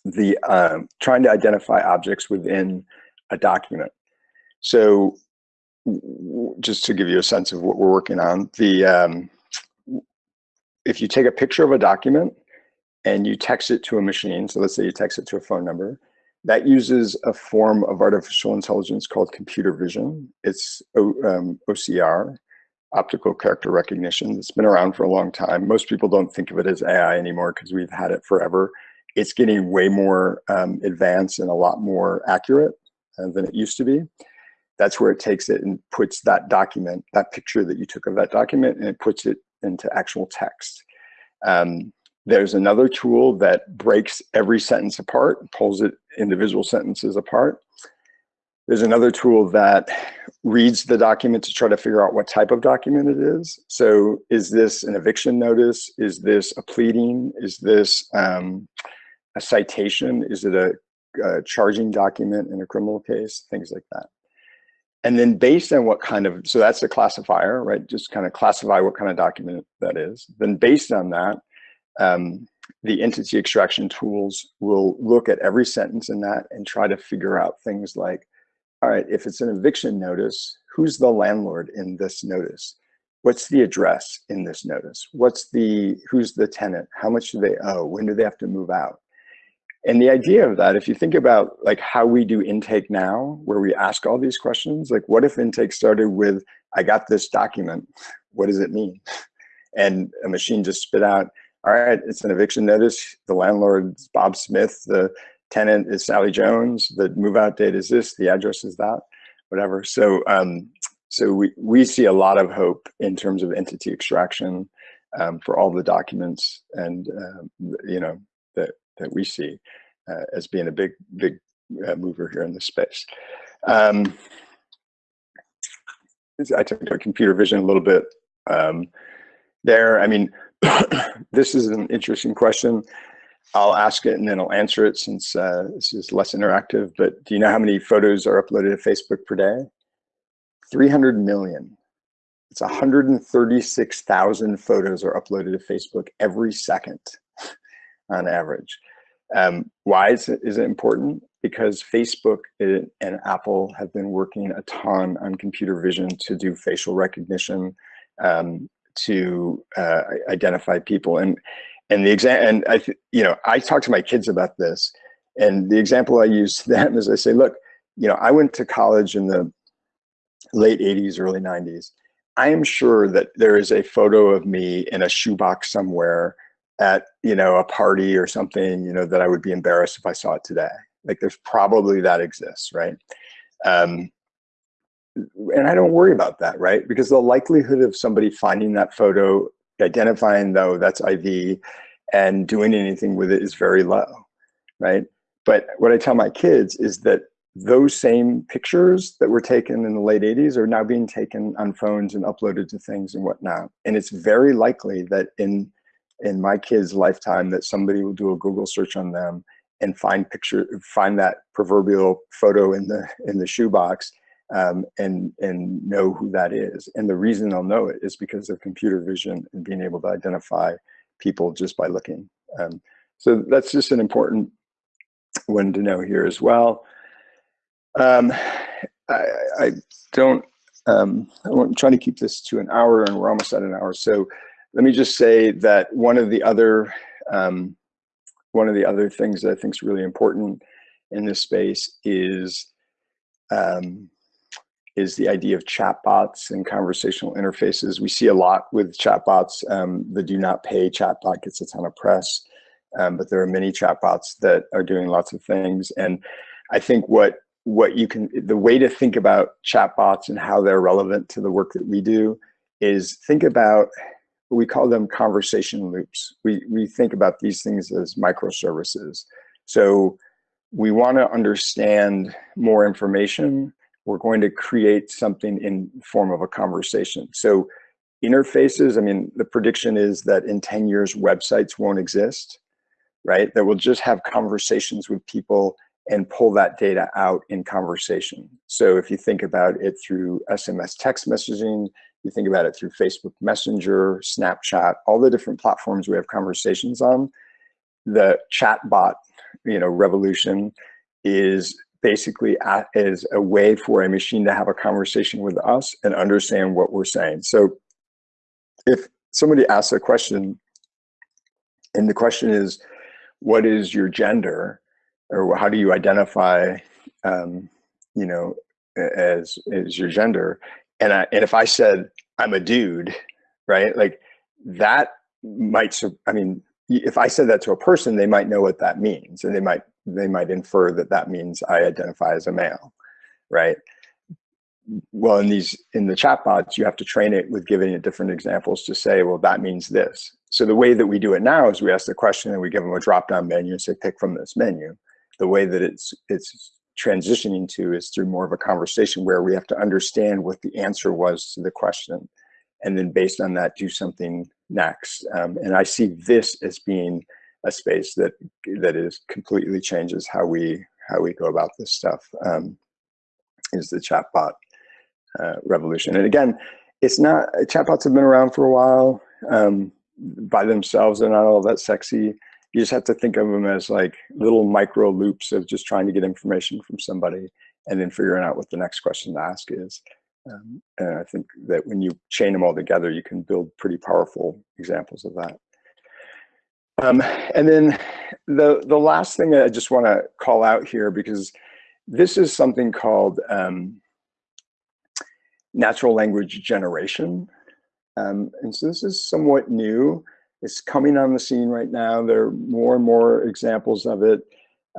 the um, trying to identify objects within a document. So just to give you a sense of what we're working on, the um, if you take a picture of a document and you text it to a machine, so let's say you text it to a phone number, that uses a form of artificial intelligence called computer vision. It's um, OCR, optical character recognition. It's been around for a long time. Most people don't think of it as AI anymore because we've had it forever. It's getting way more um, advanced and a lot more accurate uh, than it used to be. That's where it takes it and puts that document, that picture that you took of that document, and it puts it into actual text. Um, there's another tool that breaks every sentence apart, pulls it individual sentences apart. There's another tool that reads the document to try to figure out what type of document it is. So is this an eviction notice? Is this a pleading? Is this um, a citation? Is it a, a charging document in a criminal case? Things like that. And then based on what kind of, so that's the classifier, right? Just kind of classify what kind of document that is. Then based on that, um, the entity extraction tools will look at every sentence in that and try to figure out things like, all right, if it's an eviction notice, who's the landlord in this notice? What's the address in this notice? What's the, who's the tenant? How much do they owe? When do they have to move out? And the idea of that, if you think about like how we do intake now, where we ask all these questions, like what if intake started with, I got this document, what does it mean? And a machine just spit out, all right, it's an eviction notice. The landlord is Bob Smith. The tenant is Sally Jones. The move out date is this. The address is that, whatever. So, um, so we, we see a lot of hope in terms of entity extraction um, for all the documents and, um, you know, that, that we see uh, as being a big, big uh, mover here in this space. Um, I took computer vision a little bit um, there. I mean, [COUGHS] this is an interesting question. I'll ask it and then I'll answer it since uh, this is less interactive, but do you know how many photos are uploaded to Facebook per day? 300 million. It's 136,000 photos are uploaded to Facebook every second [LAUGHS] on average. Um, why is it, is it important? Because Facebook and Apple have been working a ton on computer vision to do facial recognition, um, to uh, identify people. And and the exam and I you know I talk to my kids about this, and the example I use to [LAUGHS] them is I say, look, you know, I went to college in the late 80s, early 90s. I am sure that there is a photo of me in a shoebox somewhere at you know a party or something you know that I would be embarrassed if I saw it today. Like there's probably that exists, right? Um, and I don't worry about that, right? Because the likelihood of somebody finding that photo, identifying though that's IV, and doing anything with it is very low, right? But what I tell my kids is that those same pictures that were taken in the late 80s are now being taken on phones and uploaded to things and whatnot. And it's very likely that in in my kids' lifetime that somebody will do a Google search on them and find picture find that proverbial photo in the in the shoebox um, and and know who that is. And the reason they'll know it is because of computer vision and being able to identify people just by looking. Um, so that's just an important one to know here as well. Um, I, I, don't, um, I'm trying to keep this to an hour and we're almost at an hour. So let me just say that one of the other, um, one of the other things that I think is really important in this space is um, is the idea of chatbots and conversational interfaces. We see a lot with chatbots. Um, the DoNotPay chatbot gets a ton of press, um, but there are many chatbots that are doing lots of things. And I think what what you can, the way to think about chatbots and how they're relevant to the work that we do is think about, what we call them conversation loops. We, we think about these things as microservices. So we want to understand more information. We're going to create something in form of a conversation. So interfaces, I mean, the prediction is that in 10 years, websites won't exist, right? That we'll just have conversations with people and pull that data out in conversation. So if you think about it through SMS text messaging, you think about it through Facebook Messenger, Snapchat, all the different platforms we have conversations on, the chatbot, you know, revolution is basically is a way for a machine to have a conversation with us and understand what we're saying. So if somebody asks a question and the question is, what is your gender? or how do you identify, um, you know, as as your gender? And I, and if I said I'm a dude, right? Like that might. So I mean, if I said that to a person, they might know what that means, and they might they might infer that that means I identify as a male, right? Well, in these in the chatbots, you have to train it with giving it different examples to say, well, that means this. So the way that we do it now is we ask the question and we give them a drop-down menu and say, pick from this menu the way that it's it's transitioning to is through more of a conversation where we have to understand what the answer was to the question and then based on that do something next um, and i see this as being a space that that is completely changes how we how we go about this stuff um, is the chatbot uh, revolution and again it's not chatbots have been around for a while um, by themselves they're not all that sexy you just have to think of them as like little micro loops of just trying to get information from somebody and then figuring out what the next question to ask is. Um, and I think that when you chain them all together, you can build pretty powerful examples of that. Um, and then the, the last thing I just want to call out here, because this is something called um, natural language generation. Um, and so this is somewhat new. It's coming on the scene right now. There are more and more examples of it.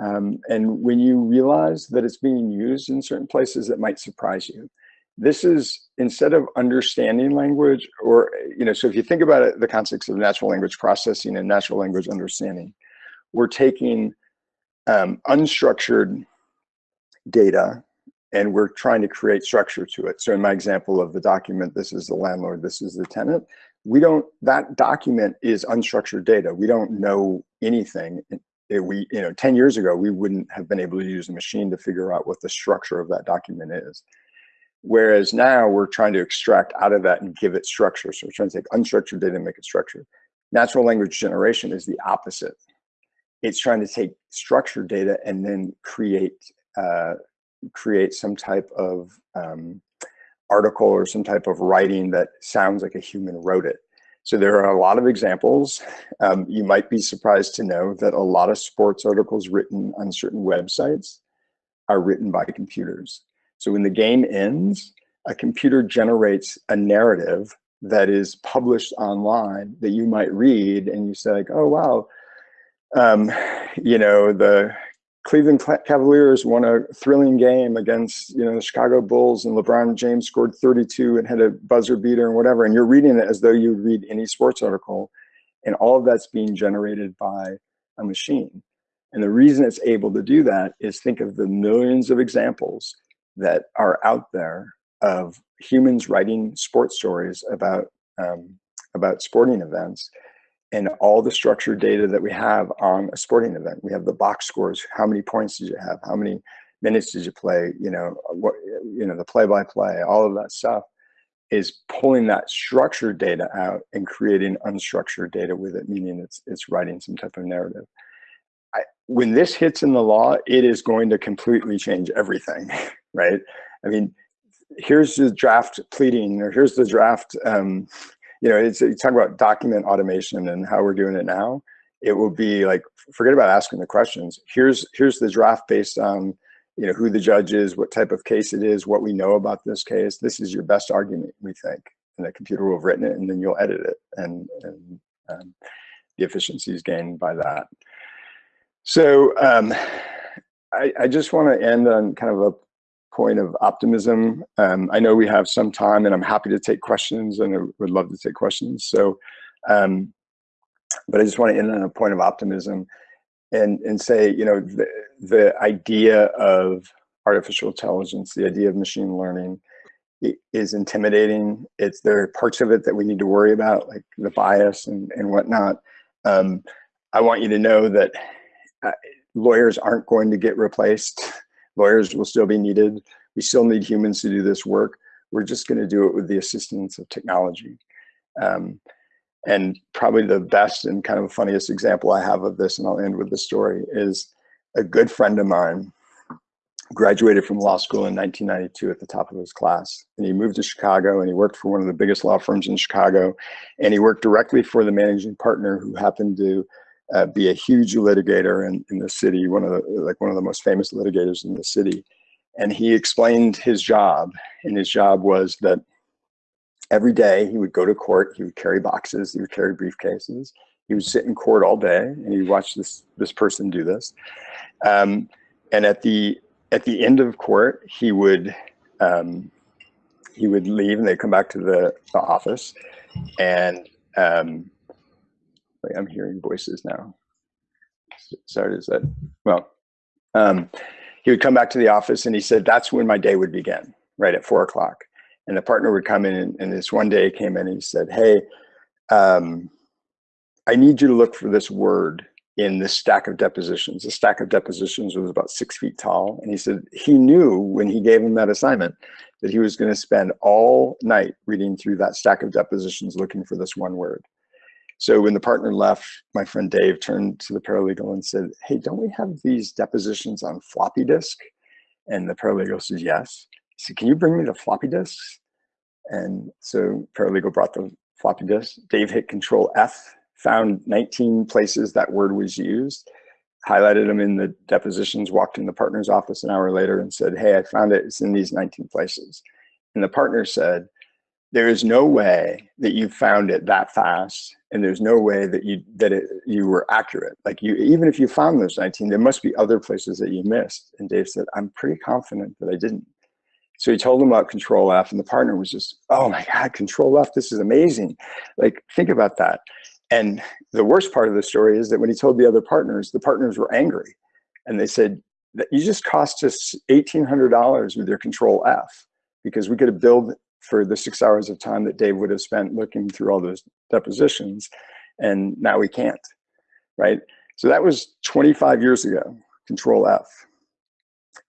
Um, and when you realize that it's being used in certain places, it might surprise you. This is instead of understanding language or, you know, so if you think about it, the concepts of natural language processing and natural language understanding, we're taking um, unstructured data and we're trying to create structure to it. So in my example of the document, this is the landlord, this is the tenant we don't, that document is unstructured data. We don't know anything. It, we, you know, 10 years ago, we wouldn't have been able to use a machine to figure out what the structure of that document is. Whereas now we're trying to extract out of that and give it structure. So we're trying to take unstructured data and make it structured. Natural language generation is the opposite. It's trying to take structured data and then create uh, create some type of um, article or some type of writing that sounds like a human wrote it. So there are a lot of examples. Um, you might be surprised to know that a lot of sports articles written on certain websites are written by computers. So when the game ends, a computer generates a narrative that is published online that you might read and you say like, oh, wow, um, you know, the Cleveland Cavaliers won a thrilling game against you know the Chicago Bulls, and LeBron James scored 32 and had a buzzer beater and whatever. And you're reading it as though you would read any sports article, and all of that's being generated by a machine. And the reason it's able to do that is think of the millions of examples that are out there of humans writing sports stories about um, about sporting events and all the structured data that we have on a sporting event. We have the box scores. How many points did you have? How many minutes did you play? You know, what, you know, the play-by-play, -play, all of that stuff is pulling that structured data out and creating unstructured data with it, meaning it's, it's writing some type of narrative. I, when this hits in the law, it is going to completely change everything, [LAUGHS] right? I mean, here's the draft pleading, or here's the draft um, you know, it's you talk about document automation and how we're doing it now. It will be like, forget about asking the questions. Here's here's the draft based on, you know, who the judge is, what type of case it is, what we know about this case. This is your best argument, we think. And the computer will have written it and then you'll edit it. And, and um, the efficiencies gained by that. So um, I, I, just want to end on kind of a point of optimism. Um, I know we have some time and I'm happy to take questions and I would love to take questions. So, um, but I just want to end on a point of optimism and, and say, you know, the, the idea of artificial intelligence, the idea of machine learning is intimidating. It's there are parts of it that we need to worry about, like the bias and, and whatnot. Um, I want you to know that uh, lawyers aren't going to get replaced. Lawyers will still be needed. We still need humans to do this work. We're just going to do it with the assistance of technology. Um, and probably the best and kind of funniest example I have of this, and I'll end with the story, is a good friend of mine graduated from law school in 1992 at the top of his class. And he moved to Chicago and he worked for one of the biggest law firms in Chicago. And he worked directly for the managing partner who happened to uh, be a huge litigator in, in the city, one of the, like one of the most famous litigators in the city. And he explained his job and his job was that every day he would go to court, he would carry boxes, he would carry briefcases, he would sit in court all day and he'd watch this, this person do this. Um, and at the at the end of court, he would um, he would leave and they'd come back to the, the office. And um, wait, I'm hearing voices now. Sorry, is that, well, um, he would come back to the office and he said, that's when my day would begin, right at four o'clock. And the partner would come in and, and this one day came in and he said, hey, um, I need you to look for this word in this stack of depositions. The stack of depositions was about six feet tall. And he said he knew when he gave him that assignment that he was going to spend all night reading through that stack of depositions looking for this one word. So when the partner left, my friend Dave turned to the paralegal and said, hey, don't we have these depositions on floppy disk? And the paralegal says, yes. He said, can you bring me the floppy disks? And so paralegal brought the floppy disk. Dave hit control F found 19 places that word was used, highlighted them in the depositions, walked in the partner's office an hour later and said, hey, I found it, it's in these 19 places. And the partner said, there is no way that you found it that fast and there's no way that you that it, you were accurate. Like you even if you found those 19 there must be other places that you missed. And dave said i'm pretty confident that i didn't. So he told him about control f and the partner was just oh my god control f this is amazing. Like think about that. And the worst part of the story is that when he told the other partners, the partners were angry. And they said, That you just cost us $1,800 with your control F because we could have billed for the six hours of time that Dave would have spent looking through all those depositions. And now we can't, right? So that was 25 years ago, control F.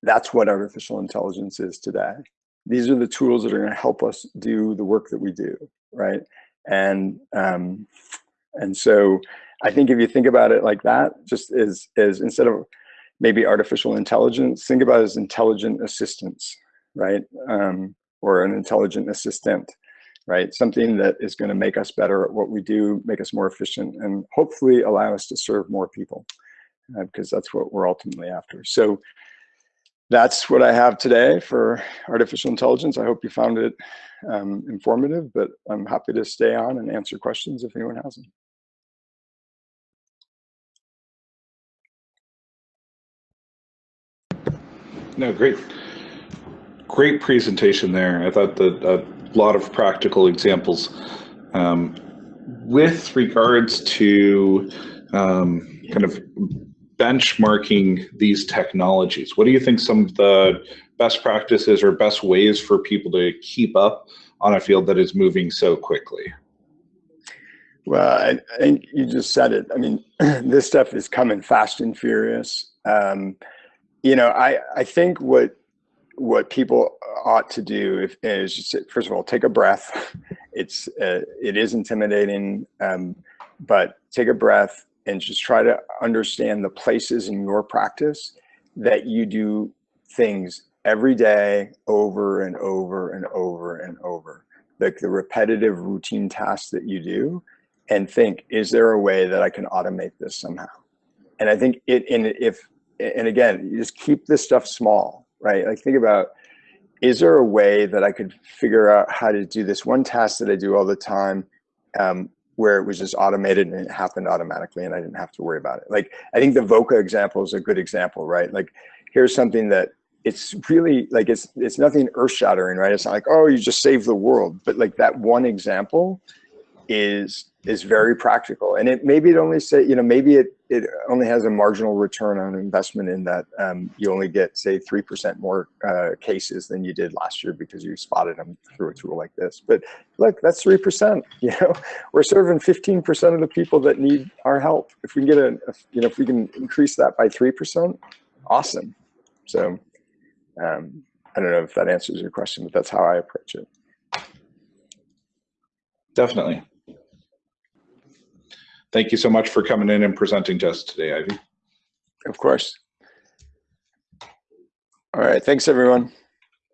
That's what artificial intelligence is today. These are the tools that are gonna help us do the work that we do, right? And um, and so I think if you think about it like that, just as, as instead of maybe artificial intelligence, think about it as intelligent assistance, right? Um, or an intelligent assistant, right? Something that is gonna make us better at what we do, make us more efficient, and hopefully allow us to serve more people, uh, because that's what we're ultimately after. So that's what I have today for artificial intelligence. I hope you found it um, informative, but I'm happy to stay on and answer questions if anyone has them. No, great. Great presentation there. I thought that a lot of practical examples. Um, with regards to um, kind of benchmarking these technologies, what do you think some of the best practices or best ways for people to keep up on a field that is moving so quickly? Well, I, I think you just said it. I mean, [CLEARS THROAT] this stuff is coming fast and furious. Um, you know, I, I think what what people ought to do if, is just, first of all, take a breath. [LAUGHS] It's uh, it is intimidating, um, but take a breath and just try to understand the places in your practice that you do things every day over and over and over and over, like the repetitive routine tasks that you do and think, is there a way that I can automate this somehow? And I think it, and if and again, you just keep this stuff small, right? Like think about, is there a way that I could figure out how to do this one task that I do all the time um, where it was just automated and it happened automatically and I didn't have to worry about it. Like, I think the VOCA example is a good example, right? Like, here's something that it's really like, it's, it's nothing earth shattering, right? It's not like, oh, you just saved the world. But like that one example is, is very practical. And it maybe it only say, you know, maybe it, it only has a marginal return on investment in that um, you only get say 3% more uh, cases than you did last year because you spotted them through a tool like this. But look, that's 3%, [LAUGHS] you know, we're serving 15% of the people that need our help. If we can get a, you know, if we can increase that by 3%, awesome. So um, I don't know if that answers your question, but that's how I approach it. Definitely. Thank you so much for coming in and presenting to us today, Ivy. Of course. All right. Thanks, everyone.